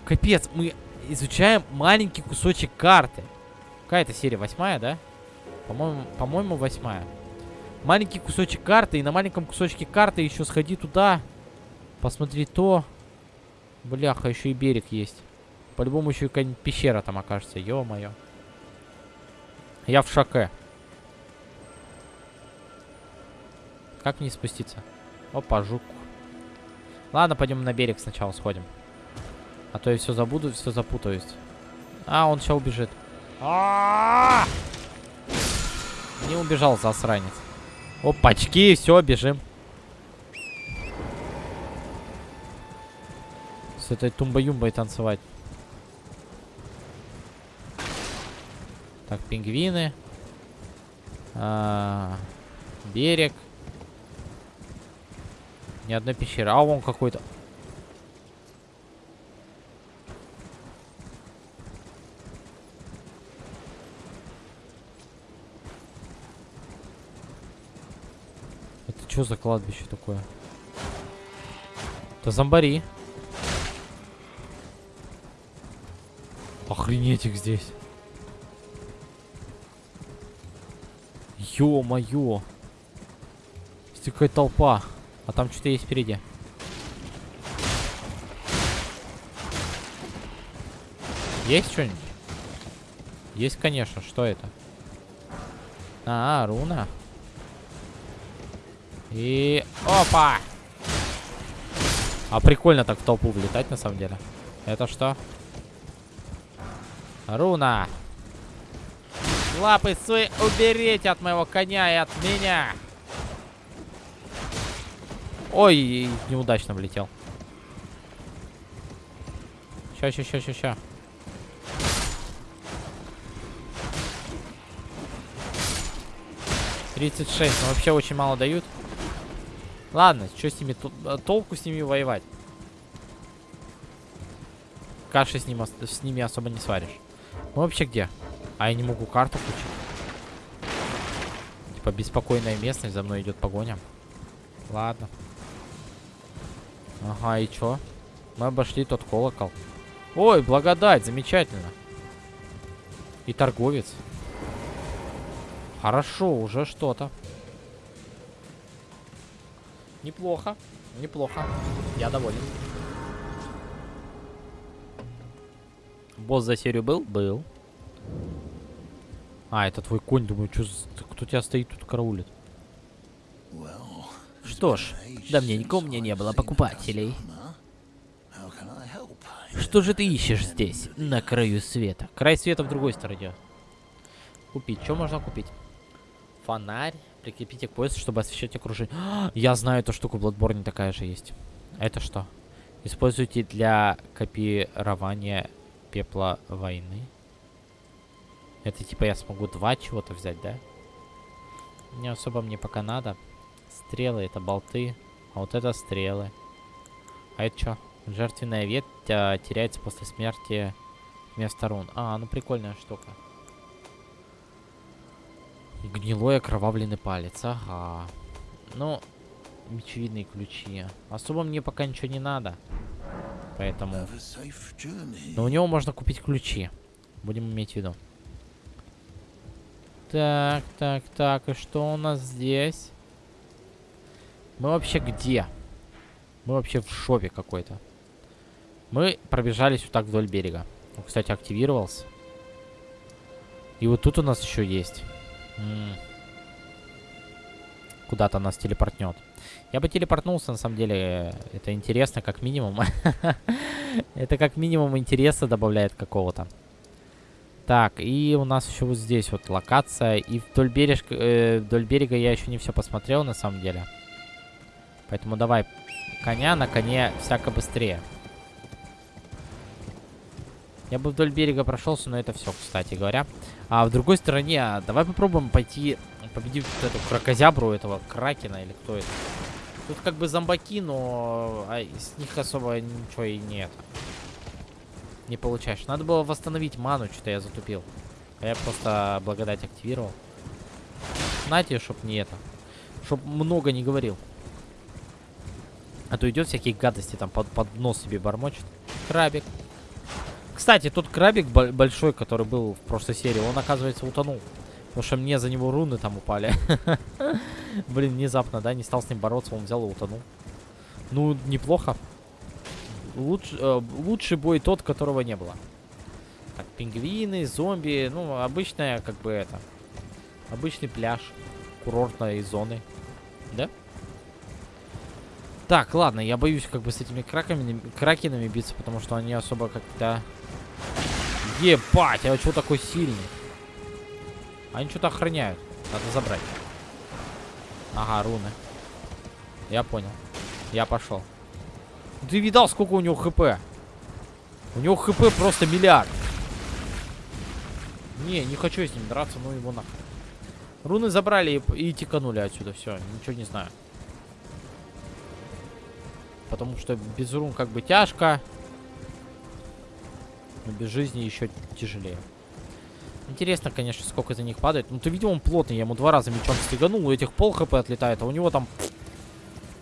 Капец, мы изучаем маленький кусочек карты. Какая это серия? Восьмая, да? По-моему, по-моему, восьмая. Маленький кусочек карты. И на маленьком кусочке карты еще сходи туда. Посмотри то. Бляха, еще и берег есть. По-любому еще и пещера там окажется. Ё-моё. Я в шоке. Как не спуститься? Опа, жук. Ладно, пойдем на берег сначала сходим. А то я все забуду, все запутаюсь. А, он сейчас убежит. А -а -а! Не убежал, засранец. Опачки, все, бежим. С этой тумба-юмбой танцевать. Так, пингвины. А -а -а, берег. Ни одной пещеры. А вон какой-то. Это что за кладбище такое? Это зомбари. Охренеть их здесь. Ё-моё. Здесь какая толпа. А там что-то есть впереди. Есть что-нибудь? Есть, конечно. Что это? А, руна. И... Опа! А прикольно так в толпу влетать, на самом деле. Это что? Руна! Лапы свои уберите от моего коня и от меня. Ой, неудачно влетел. Ща, ща, ща, ща, ща. Тридцать шесть, но вообще очень мало дают. Ладно, что с ними, толку с ними воевать? Каши с, ним, с ними особо не сваришь. Мы вообще где? А я не могу карту включить. Типа беспокойная местность, за мной идет погоня. Ладно. Ага, и чё? Мы обошли тот колокол. Ой, благодать, замечательно. И торговец. Хорошо, уже что-то. Неплохо, неплохо. Я доволен. Босс за серию был? Был. А, это твой конь, думаю, что кто тебя стоит тут караулит? Что ж, давненько у меня не было покупателей. Что же ты ищешь здесь, на краю света? Край света в другой стороне. Купить. Что можно купить? Фонарь. Прикрепите к поясу, чтобы освещать окружение. (gasps) Я знаю эту штуку, Bloodborne такая же есть. Это что? Используйте для копирования пепла войны. Это типа я смогу два чего-то взять, да? Не особо мне пока надо. Стрелы это болты. А вот это стрелы. А это что? Жертвенная ветвь а, теряется после смерти вместо рун. А, ну прикольная штука. Гнилой окровавленный палец. Ага. Ну, мечевидные ключи. Особо мне пока ничего не надо. Поэтому... Но у него можно купить ключи. Будем иметь в виду. Так, так, так. И что у нас здесь? Мы вообще где? Мы вообще в шопе какой-то. Мы пробежались вот так вдоль берега. Он, кстати, активировался. И вот тут у нас еще есть. Куда-то нас телепортнет. Я бы телепортнулся, на самом деле. Это интересно, как минимум. (laughs) Это как минимум интереса добавляет какого-то. Так, и у нас еще вот здесь вот локация. И вдоль, берег, э, вдоль берега я еще не все посмотрел, на самом деле. Поэтому давай коня, на коне всяко быстрее. Я бы вдоль берега прошелся, но это все, кстати говоря. А в другой стороне, а, давай попробуем пойти победить вот эту крокозябру, этого кракена или кто это. Тут как бы зомбаки, но а, с них особо ничего и нет. Не получаешь. Надо было восстановить ману, что-то я затупил. А я просто благодать активировал. Знаете, чтоб не это. Чтоб много не говорил. А то идет всякие гадости там под, под нос себе бормочет. Крабик. Кстати, тот крабик большой, который был в прошлой серии, он, оказывается, утонул. Потому что мне за него руны там упали. (laughs) Блин, внезапно, да, не стал с ним бороться, он взял и утонул. Ну, неплохо. Луч, э, лучший бой тот, которого не было. Так, пингвины, зомби, ну, обычная, как бы, это... Обычный пляж курортной зоны. Да? Так, ладно, я боюсь как бы с этими краками, кракенами биться, потому что они особо как-то... Ебать, а что такой сильный? Они что-то охраняют. Надо забрать. Ага, руны. Я понял. Я пошел. Ты видал, сколько у него хп? У него хп просто миллиард. Не, не хочу с ним драться, ну его нахуй. Руны забрали и, и тиканули отсюда. Все, ничего не знаю. Потому что без рун как бы тяжко. Но без жизни еще тяжелее. Интересно, конечно, сколько за них падает. Ну, ты видел, он плотный. Я ему два раза мечом стеганул. У этих пол хп отлетает, а у него там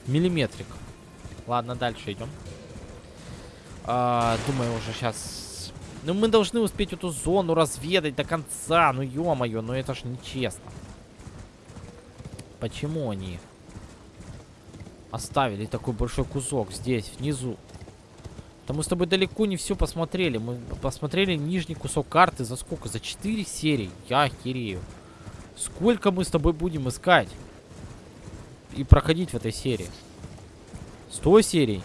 миллиметрик. Ладно, дальше идем. А, думаю, уже сейчас... Ну, мы должны успеть эту зону разведать до конца. Ну, ё-моё, ну это ж нечестно. Почему они оставили такой большой кусок здесь, внизу. Да мы с тобой далеко не все посмотрели. Мы посмотрели нижний кусок карты за сколько? За 4 серии. Я охерею. Сколько мы с тобой будем искать? И проходить в этой серии? 100 серий?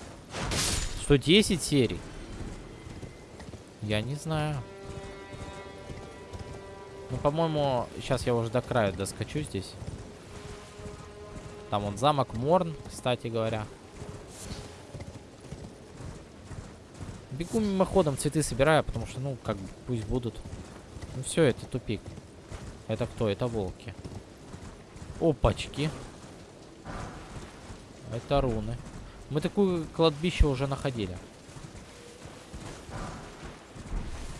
110 серий? Я не знаю. Ну, по-моему, сейчас я уже до края доскочу здесь. Там он замок Морн, кстати говоря. Бегу мимоходом, цветы собираю, потому что, ну, как бы, пусть будут. Ну все, это тупик. Это кто? Это волки. Опачки. Это руны. Мы такую кладбище уже находили.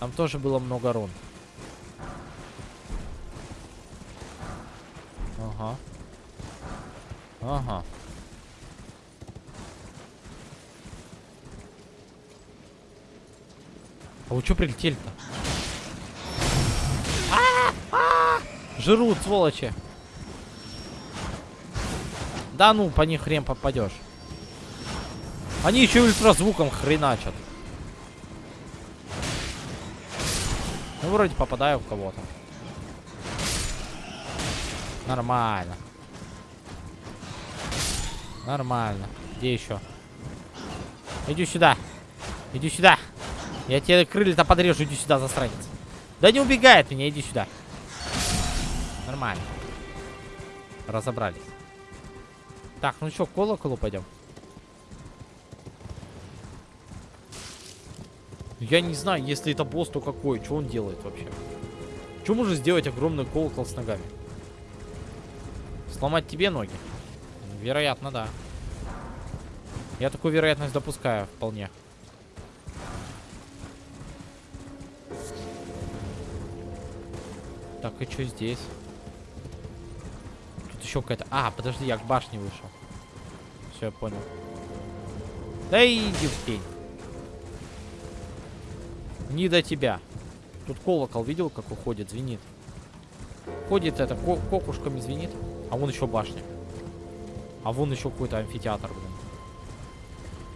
Там тоже было много рун. Ага. Ага. А вы что прилетели-то? А -а! Жрут, сволочи. Да ну, по них хрен попадешь. Они еще ультразвуком хреначат. Ну, вроде попадаю в кого-то. Нормально. Нормально. Где еще? Иди сюда. Иди сюда. Я тебе крылья-то подрежу. Иди сюда, засранец. Да не убегает меня. Иди сюда. Нормально. Разобрались. Так, ну что, к колоколу пойдем? Я не знаю, если это босс, то какой. Что он делает вообще? Что может сделать огромный колокол с ногами? Сломать тебе ноги? Вероятно, да. Я такую вероятность допускаю вполне. Так, и что здесь? Тут еще какая-то... А, подожди, я к башне вышел. Все, я понял. Да иди в тень. Не до тебя. Тут колокол видел, как уходит, звенит. Ходит это, ко кокушками звенит. А вон еще башня. А вон еще какой-то амфитеатр, блин.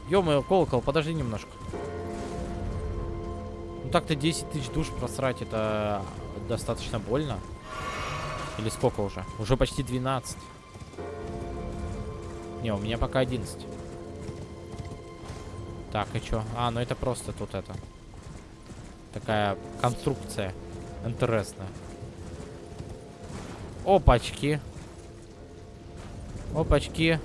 Ё-моё, колокол, подожди немножко. Ну так-то 10 тысяч душ просрать, это достаточно больно. Или сколько уже? Уже почти 12. Не, у меня пока 11. Так, и чё? А, ну это просто тут это. Такая конструкция. Интересная. Опачки. Опачки.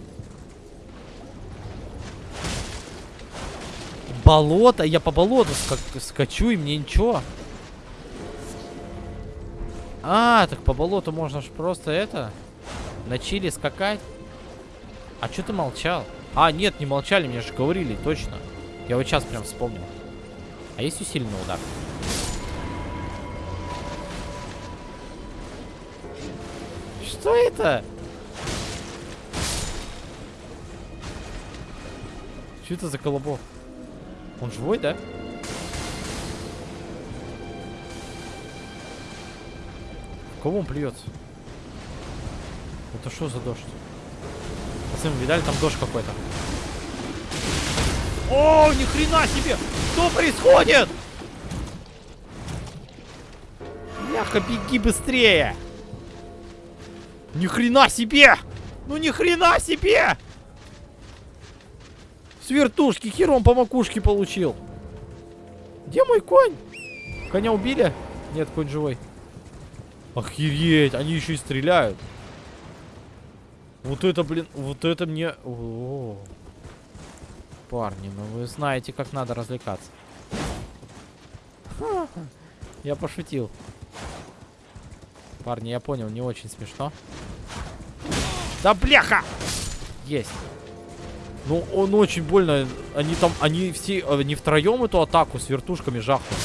Болото? Я по болоту ска скачу, и мне ничего. А, так по болоту можно ж просто это... На чили скакать. А что ты молчал? А, нет, не молчали, мне же говорили, точно. Я вот сейчас прям вспомнил. А есть усиленный удар? Что это? Что это за колобок? Он живой, да? Кого он плюется? Это что за дождь? Пацаны, видали, там дождь какой-то. О, ни хрена себе! Что происходит? Бляха, беги быстрее! Ни хрена себе! Ну ни хрена себе! С вертушки хером по макушке получил. Где мой конь? Коня убили? Нет, конь живой. Охереть, они еще и стреляют. Вот это, блин, вот это мне... О -о -о. Парни, ну вы знаете, как надо развлекаться. (laughs) Я пошутил. Парни, я понял, не очень смешно. Да бляха! Есть. Ну, он очень больно. Они там, они все, они втроем эту атаку с вертушками жахнули.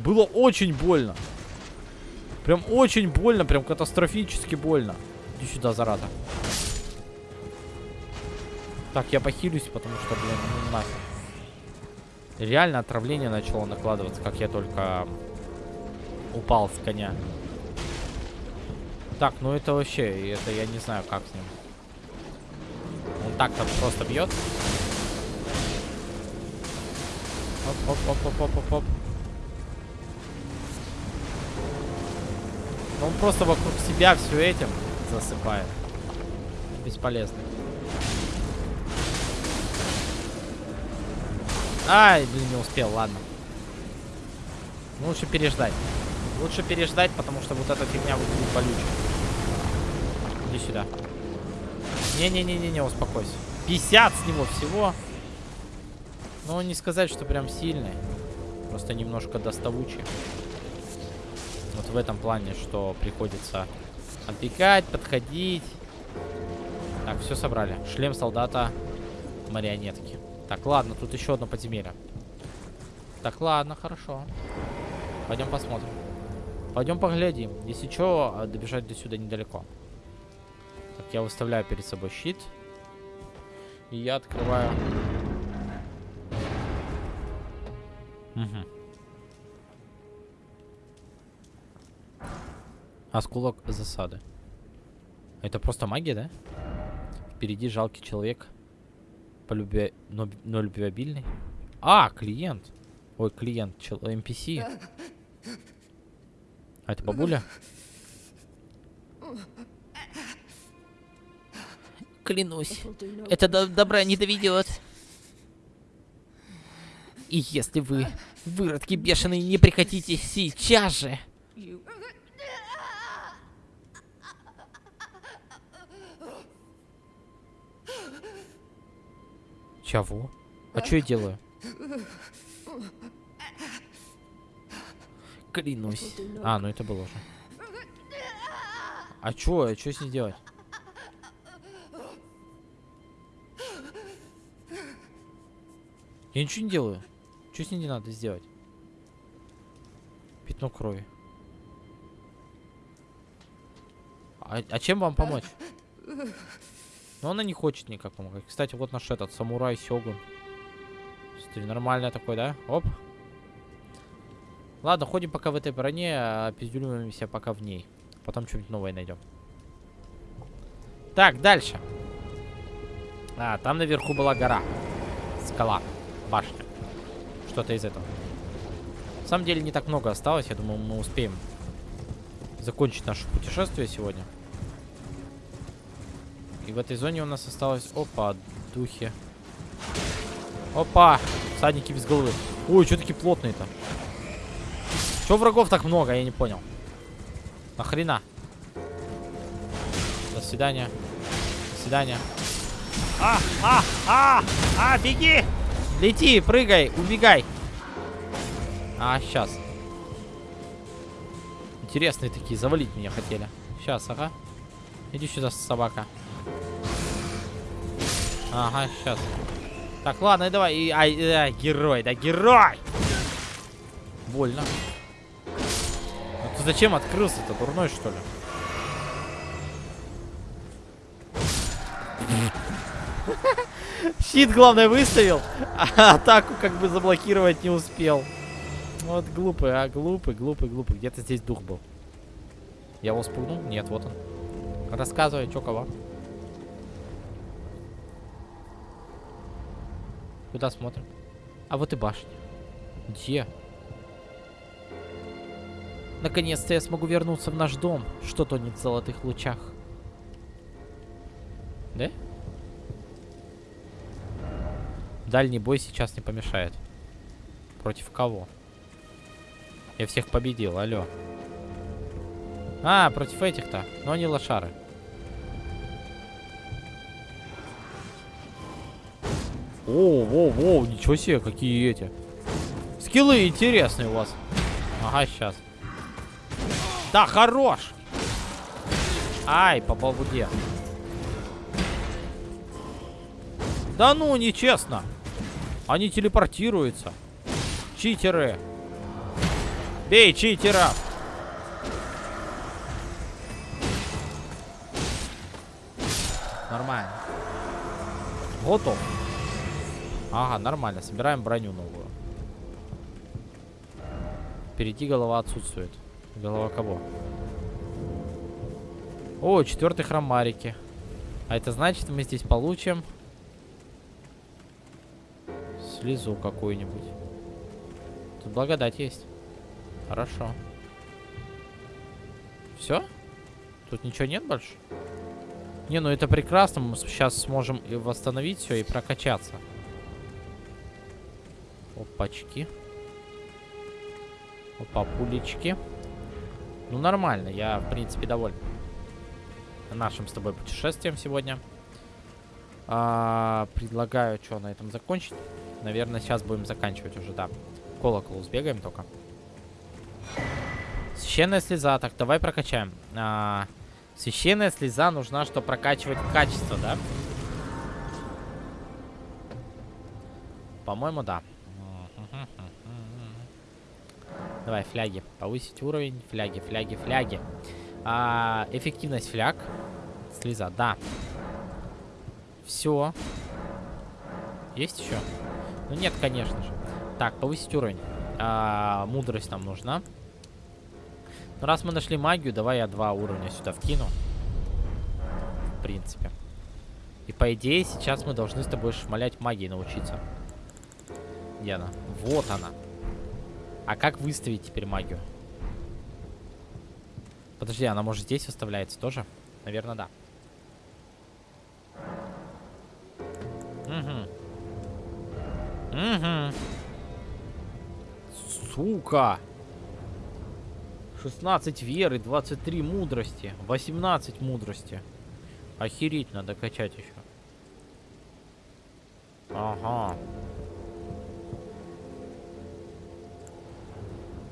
Было очень больно. Прям очень больно, прям катастрофически больно. Иди сюда, зарада. Так, я похилюсь, потому что, блин, ну нафиг. Реально отравление начало накладываться, как я только упал с коня. Так, ну это вообще, это я не знаю, как с ним. Он так-то просто бьет. Оп-оп-оп-оп-оп-оп. Он просто вокруг себя все этим засыпает. Бесполезно. Ай, блин, не успел, ладно. Ну, лучше переждать. Лучше переждать, потому что вот эта фигня выглядит болючей. Иди сюда. Не-не-не-не-не, успокойся. 50 с него всего. Ну, не сказать, что прям сильный. Просто немножко доставучий. Вот в этом плане, что приходится отбегать, подходить. Так, все собрали. Шлем солдата марионетки. Так, ладно, тут еще одно подземелье. Так, ладно, хорошо. Пойдем посмотрим. Пойдем поглядим. Если что, добежать до сюда недалеко. Так, я выставляю перед собой щит. И я открываю... Угу. Осколок засады. Это просто магия, да? Впереди жалкий человек. Полюбя... Но, но любвеобильный. А, клиент. Ой, клиент. Чел... NPC. А это бабуля? Клянусь, это до добра не доведет. И если вы, выродки бешеные, не прекратите сейчас же... Чего? А что я делаю? Клянусь. А, ну это было уже. А чё? А чё с ней делать? Я ничего не делаю. Что с ней не надо сделать? Пятно крови. А, а чем вам помочь? Но она не хочет никак помогать. Кстати, вот наш этот самурай Сёгун. Смотри, нормальный такой, да? Оп. Ладно, ходим пока в этой броне, а пиздюлимся пока в ней. Потом что-нибудь новое найдем. Так, дальше. А, там наверху была гора. Скала. Башня. Что-то из этого. На самом деле не так много осталось. Я думаю, мы успеем закончить наше путешествие сегодня. И в этой зоне у нас осталось... Опа, духи. Опа! Садники без головы. Ой, что такие плотные-то? Чего врагов так много, я не понял. Нахрена? До свидания. До свидания. А, а, а, а, беги! Лети, прыгай, убегай. А, сейчас. Интересные такие, завалить меня хотели. Сейчас, ага. Иди сюда, собака. Ага, сейчас. Так, ладно, давай. И, ай, ай, герой, да, герой! Больно. А ты зачем открылся-то? Дурной, что ли? Щит, главное, выставил, (laughs) а атаку как бы заблокировать не успел. Вот глупый, а, глупый, глупый, глупый. Где-то здесь дух был. Я его спугнул? Нет, вот он. Рассказывай, что кого. Куда смотрим? А вот и башня. Где? Наконец-то я смогу вернуться в наш дом. Что тонет в золотых лучах. Да? Дальний бой сейчас не помешает. Против кого? Я всех победил, алло. А, против этих-то. Но они лошары. О, воу, воу, ничего себе, какие эти. Скиллы интересные у вас. Ага, сейчас. Да, хорош! Ай, по балбуде. Да ну, нечестно. Они телепортируются. Читеры. Бей читера. Нормально. Готов. Ага, нормально. Собираем броню новую. Впереди голова отсутствует. Голова кого? О, четвертый храм Марики. А это значит, мы здесь получим слезу какую-нибудь. Тут благодать есть. Хорошо. Все? Тут ничего нет больше? Не, ну это прекрасно. Мы сейчас сможем и восстановить все и прокачаться. Опачки. Опа, пулечки. Ну, нормально. Я, в принципе, доволен нашим с тобой путешествием сегодня. А, предлагаю, что, на этом закончить? Наверное, сейчас будем заканчивать уже, да. Колокол сбегаем только. Священная слеза. Так, давай прокачаем. А, священная слеза нужна, чтобы прокачивать качество, да? По-моему, да. Давай, фляги. Повысить уровень. Фляги, фляги, фляги. А, эффективность фляг. Слеза, да. Все. Есть еще? Ну нет, конечно же. Так, повысить уровень. А, мудрость нам нужна. Ну, раз мы нашли магию, давай я два уровня сюда вкину. В принципе. И по идее, сейчас мы должны с тобой шмалять магией научиться. Где она? Вот она. А как выставить теперь магию? Подожди, она может здесь выставляется тоже? Наверное, да. Угу. Угу. Сука. 16 веры, 23 мудрости, 18 мудрости. Охереть надо качать еще. Ага.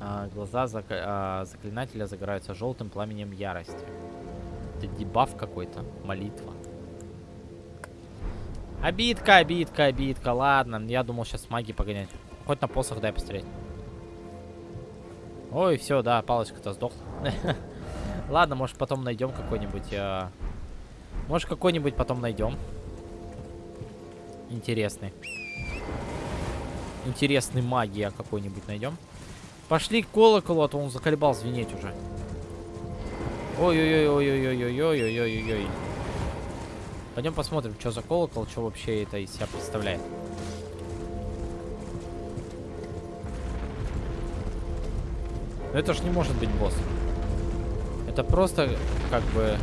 А, глаза зак а, заклинателя загораются желтым пламенем ярости. Это дебаф какой-то, молитва. Обидка, обидка, обидка. Ладно, я думал сейчас магии погонять. Хоть на посох дай посмотреть. Ой, все, да, палочка-то сдохла. (laughs) Ладно, может потом найдем какой-нибудь... Э... Может какой-нибудь потом найдем. Интересный. Интересный магия какой-нибудь найдем. Пошли к колоколу, а то он заколебал звенеть уже. Ой-ой-ой-ой-ой-ой-ой-ой-ой-ой-ой. Пойдем посмотрим, что за колокол, что вообще это из себя представляет. Но это ж не может быть босс. Это просто как бы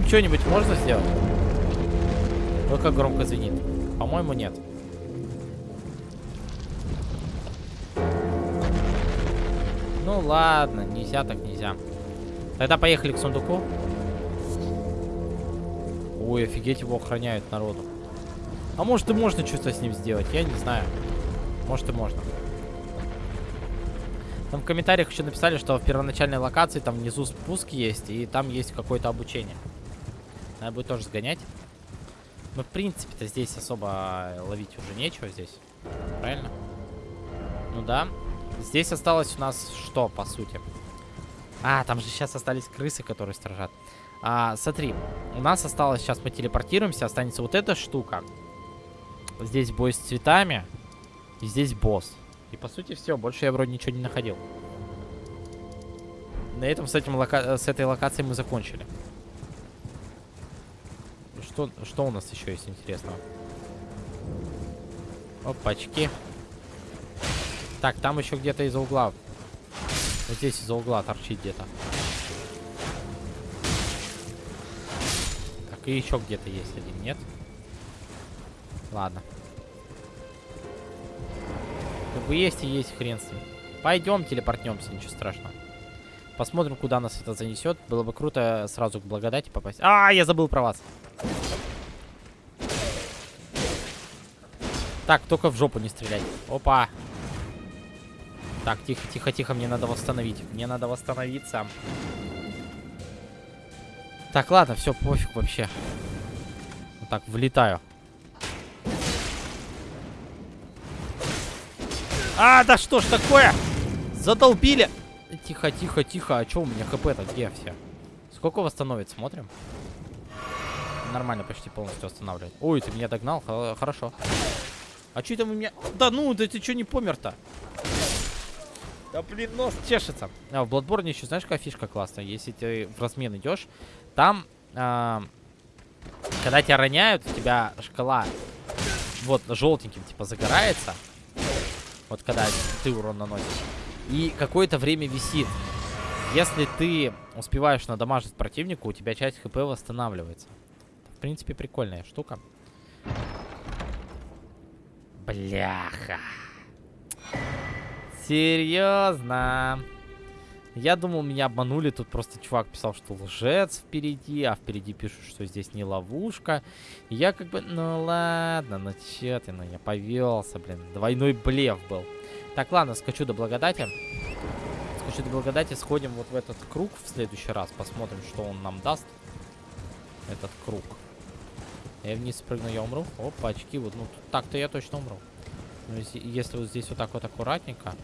что-нибудь можно сделать? Ой, как громко звенит. По-моему, нет. Ну ладно, нельзя так нельзя. Тогда поехали к сундуку. Ой, офигеть, его охраняют народу. А может и можно что-то с ним сделать, я не знаю. Может и можно. Там в комментариях еще написали, что в первоначальной локации там внизу спуск есть, и там есть какое-то обучение. Надо будет тоже сгонять. Но, в принципе-то, здесь особо ловить уже нечего здесь. Правильно? Ну да. Здесь осталось у нас что, по сути? А, там же сейчас остались крысы, которые стражат. А, смотри, у нас осталось, сейчас мы телепортируемся, останется вот эта штука. Здесь бой с цветами. И здесь босс. И по сути все, больше я вроде ничего не находил. На этом с, этим с этой локацией мы закончили. Что, что у нас еще есть интересного? Опачки. Так, там еще где-то из-за угла. Вот здесь из-за угла торчит где-то. Так, и еще где-то есть один, нет? Ладно. Как бы есть и есть хрен с ним. Пойдем телепортнемся, ничего страшного. Посмотрим, куда нас это занесет. Было бы круто сразу к благодати попасть. А, я забыл про вас. Так, только в жопу не стрелять. Опа. Так, тихо, тихо, тихо, мне надо восстановить. Мне надо восстановиться. Так, ладно, все, пофиг вообще. Вот так, влетаю. А, да что ж такое? Задолбили. Тихо, тихо, тихо. А что у меня хп-то? Где все? Сколько восстановит? Смотрим. Нормально, почти полностью восстанавливает. Ой, ты меня догнал? Хорошо. А что там у меня... Да ну, да ты что не помер-то? Да блин, нос чешется. А, в Bloodborne еще знаешь, какая фишка классная? Если ты в размен идешь, там, а, когда тебя роняют, у тебя шкала вот желтеньким типа загорается. Вот когда ты урон наносишь. И какое-то время висит. Если ты успеваешь надамажить противнику, у тебя часть хп восстанавливается. Принципе, прикольная штука. Бляха. Серьезно. Я думал, меня обманули. Тут просто чувак писал, что лжец впереди, а впереди пишут, что здесь не ловушка. Я как бы, ну ладно, ну че ты, ну я повелся, блин. Двойной блеф был. Так, ладно, скачу до благодати. Скачу до благодати, сходим вот в этот круг в следующий раз. Посмотрим, что он нам даст. Этот круг. Я вниз спрыгну, я умру. Опа, очки. Вот, ну, так-то я точно умру. Но если, если вот здесь вот так вот аккуратненько,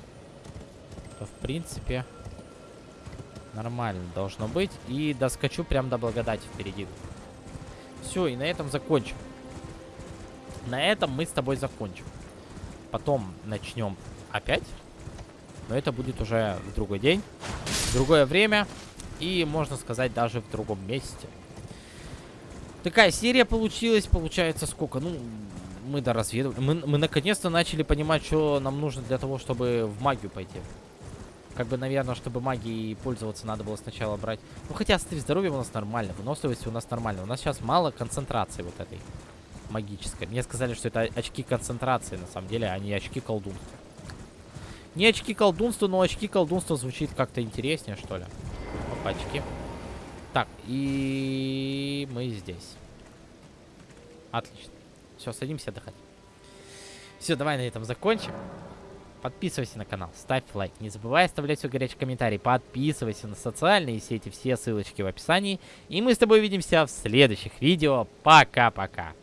то, в принципе, нормально должно быть. И доскочу прям до благодати впереди. Все, и на этом закончим. На этом мы с тобой закончим. Потом начнем опять. Но это будет уже в другой день, в другое время. И, можно сказать, даже в другом месте. Такая серия получилась. Получается сколько? Ну, мы доразведывали. Мы, мы наконец-то начали понимать, что нам нужно для того, чтобы в магию пойти. Как бы, наверное, чтобы магией пользоваться, надо было сначала брать. Ну, хотя стиль здоровья у нас нормально, выносливость у нас нормально. У нас сейчас мало концентрации вот этой магической. Мне сказали, что это очки концентрации, на самом деле, а не очки колдунства. Не очки колдунства, но очки колдунства звучит как-то интереснее, что ли. Опачки. Так, и мы здесь. Отлично. Все, садимся отдыхать. Все, давай на этом закончим. Подписывайся на канал, ставь лайк. Не забывай оставлять свой горячий комментарий. Подписывайся на социальные сети, все ссылочки в описании. И мы с тобой увидимся в следующих видео. Пока-пока.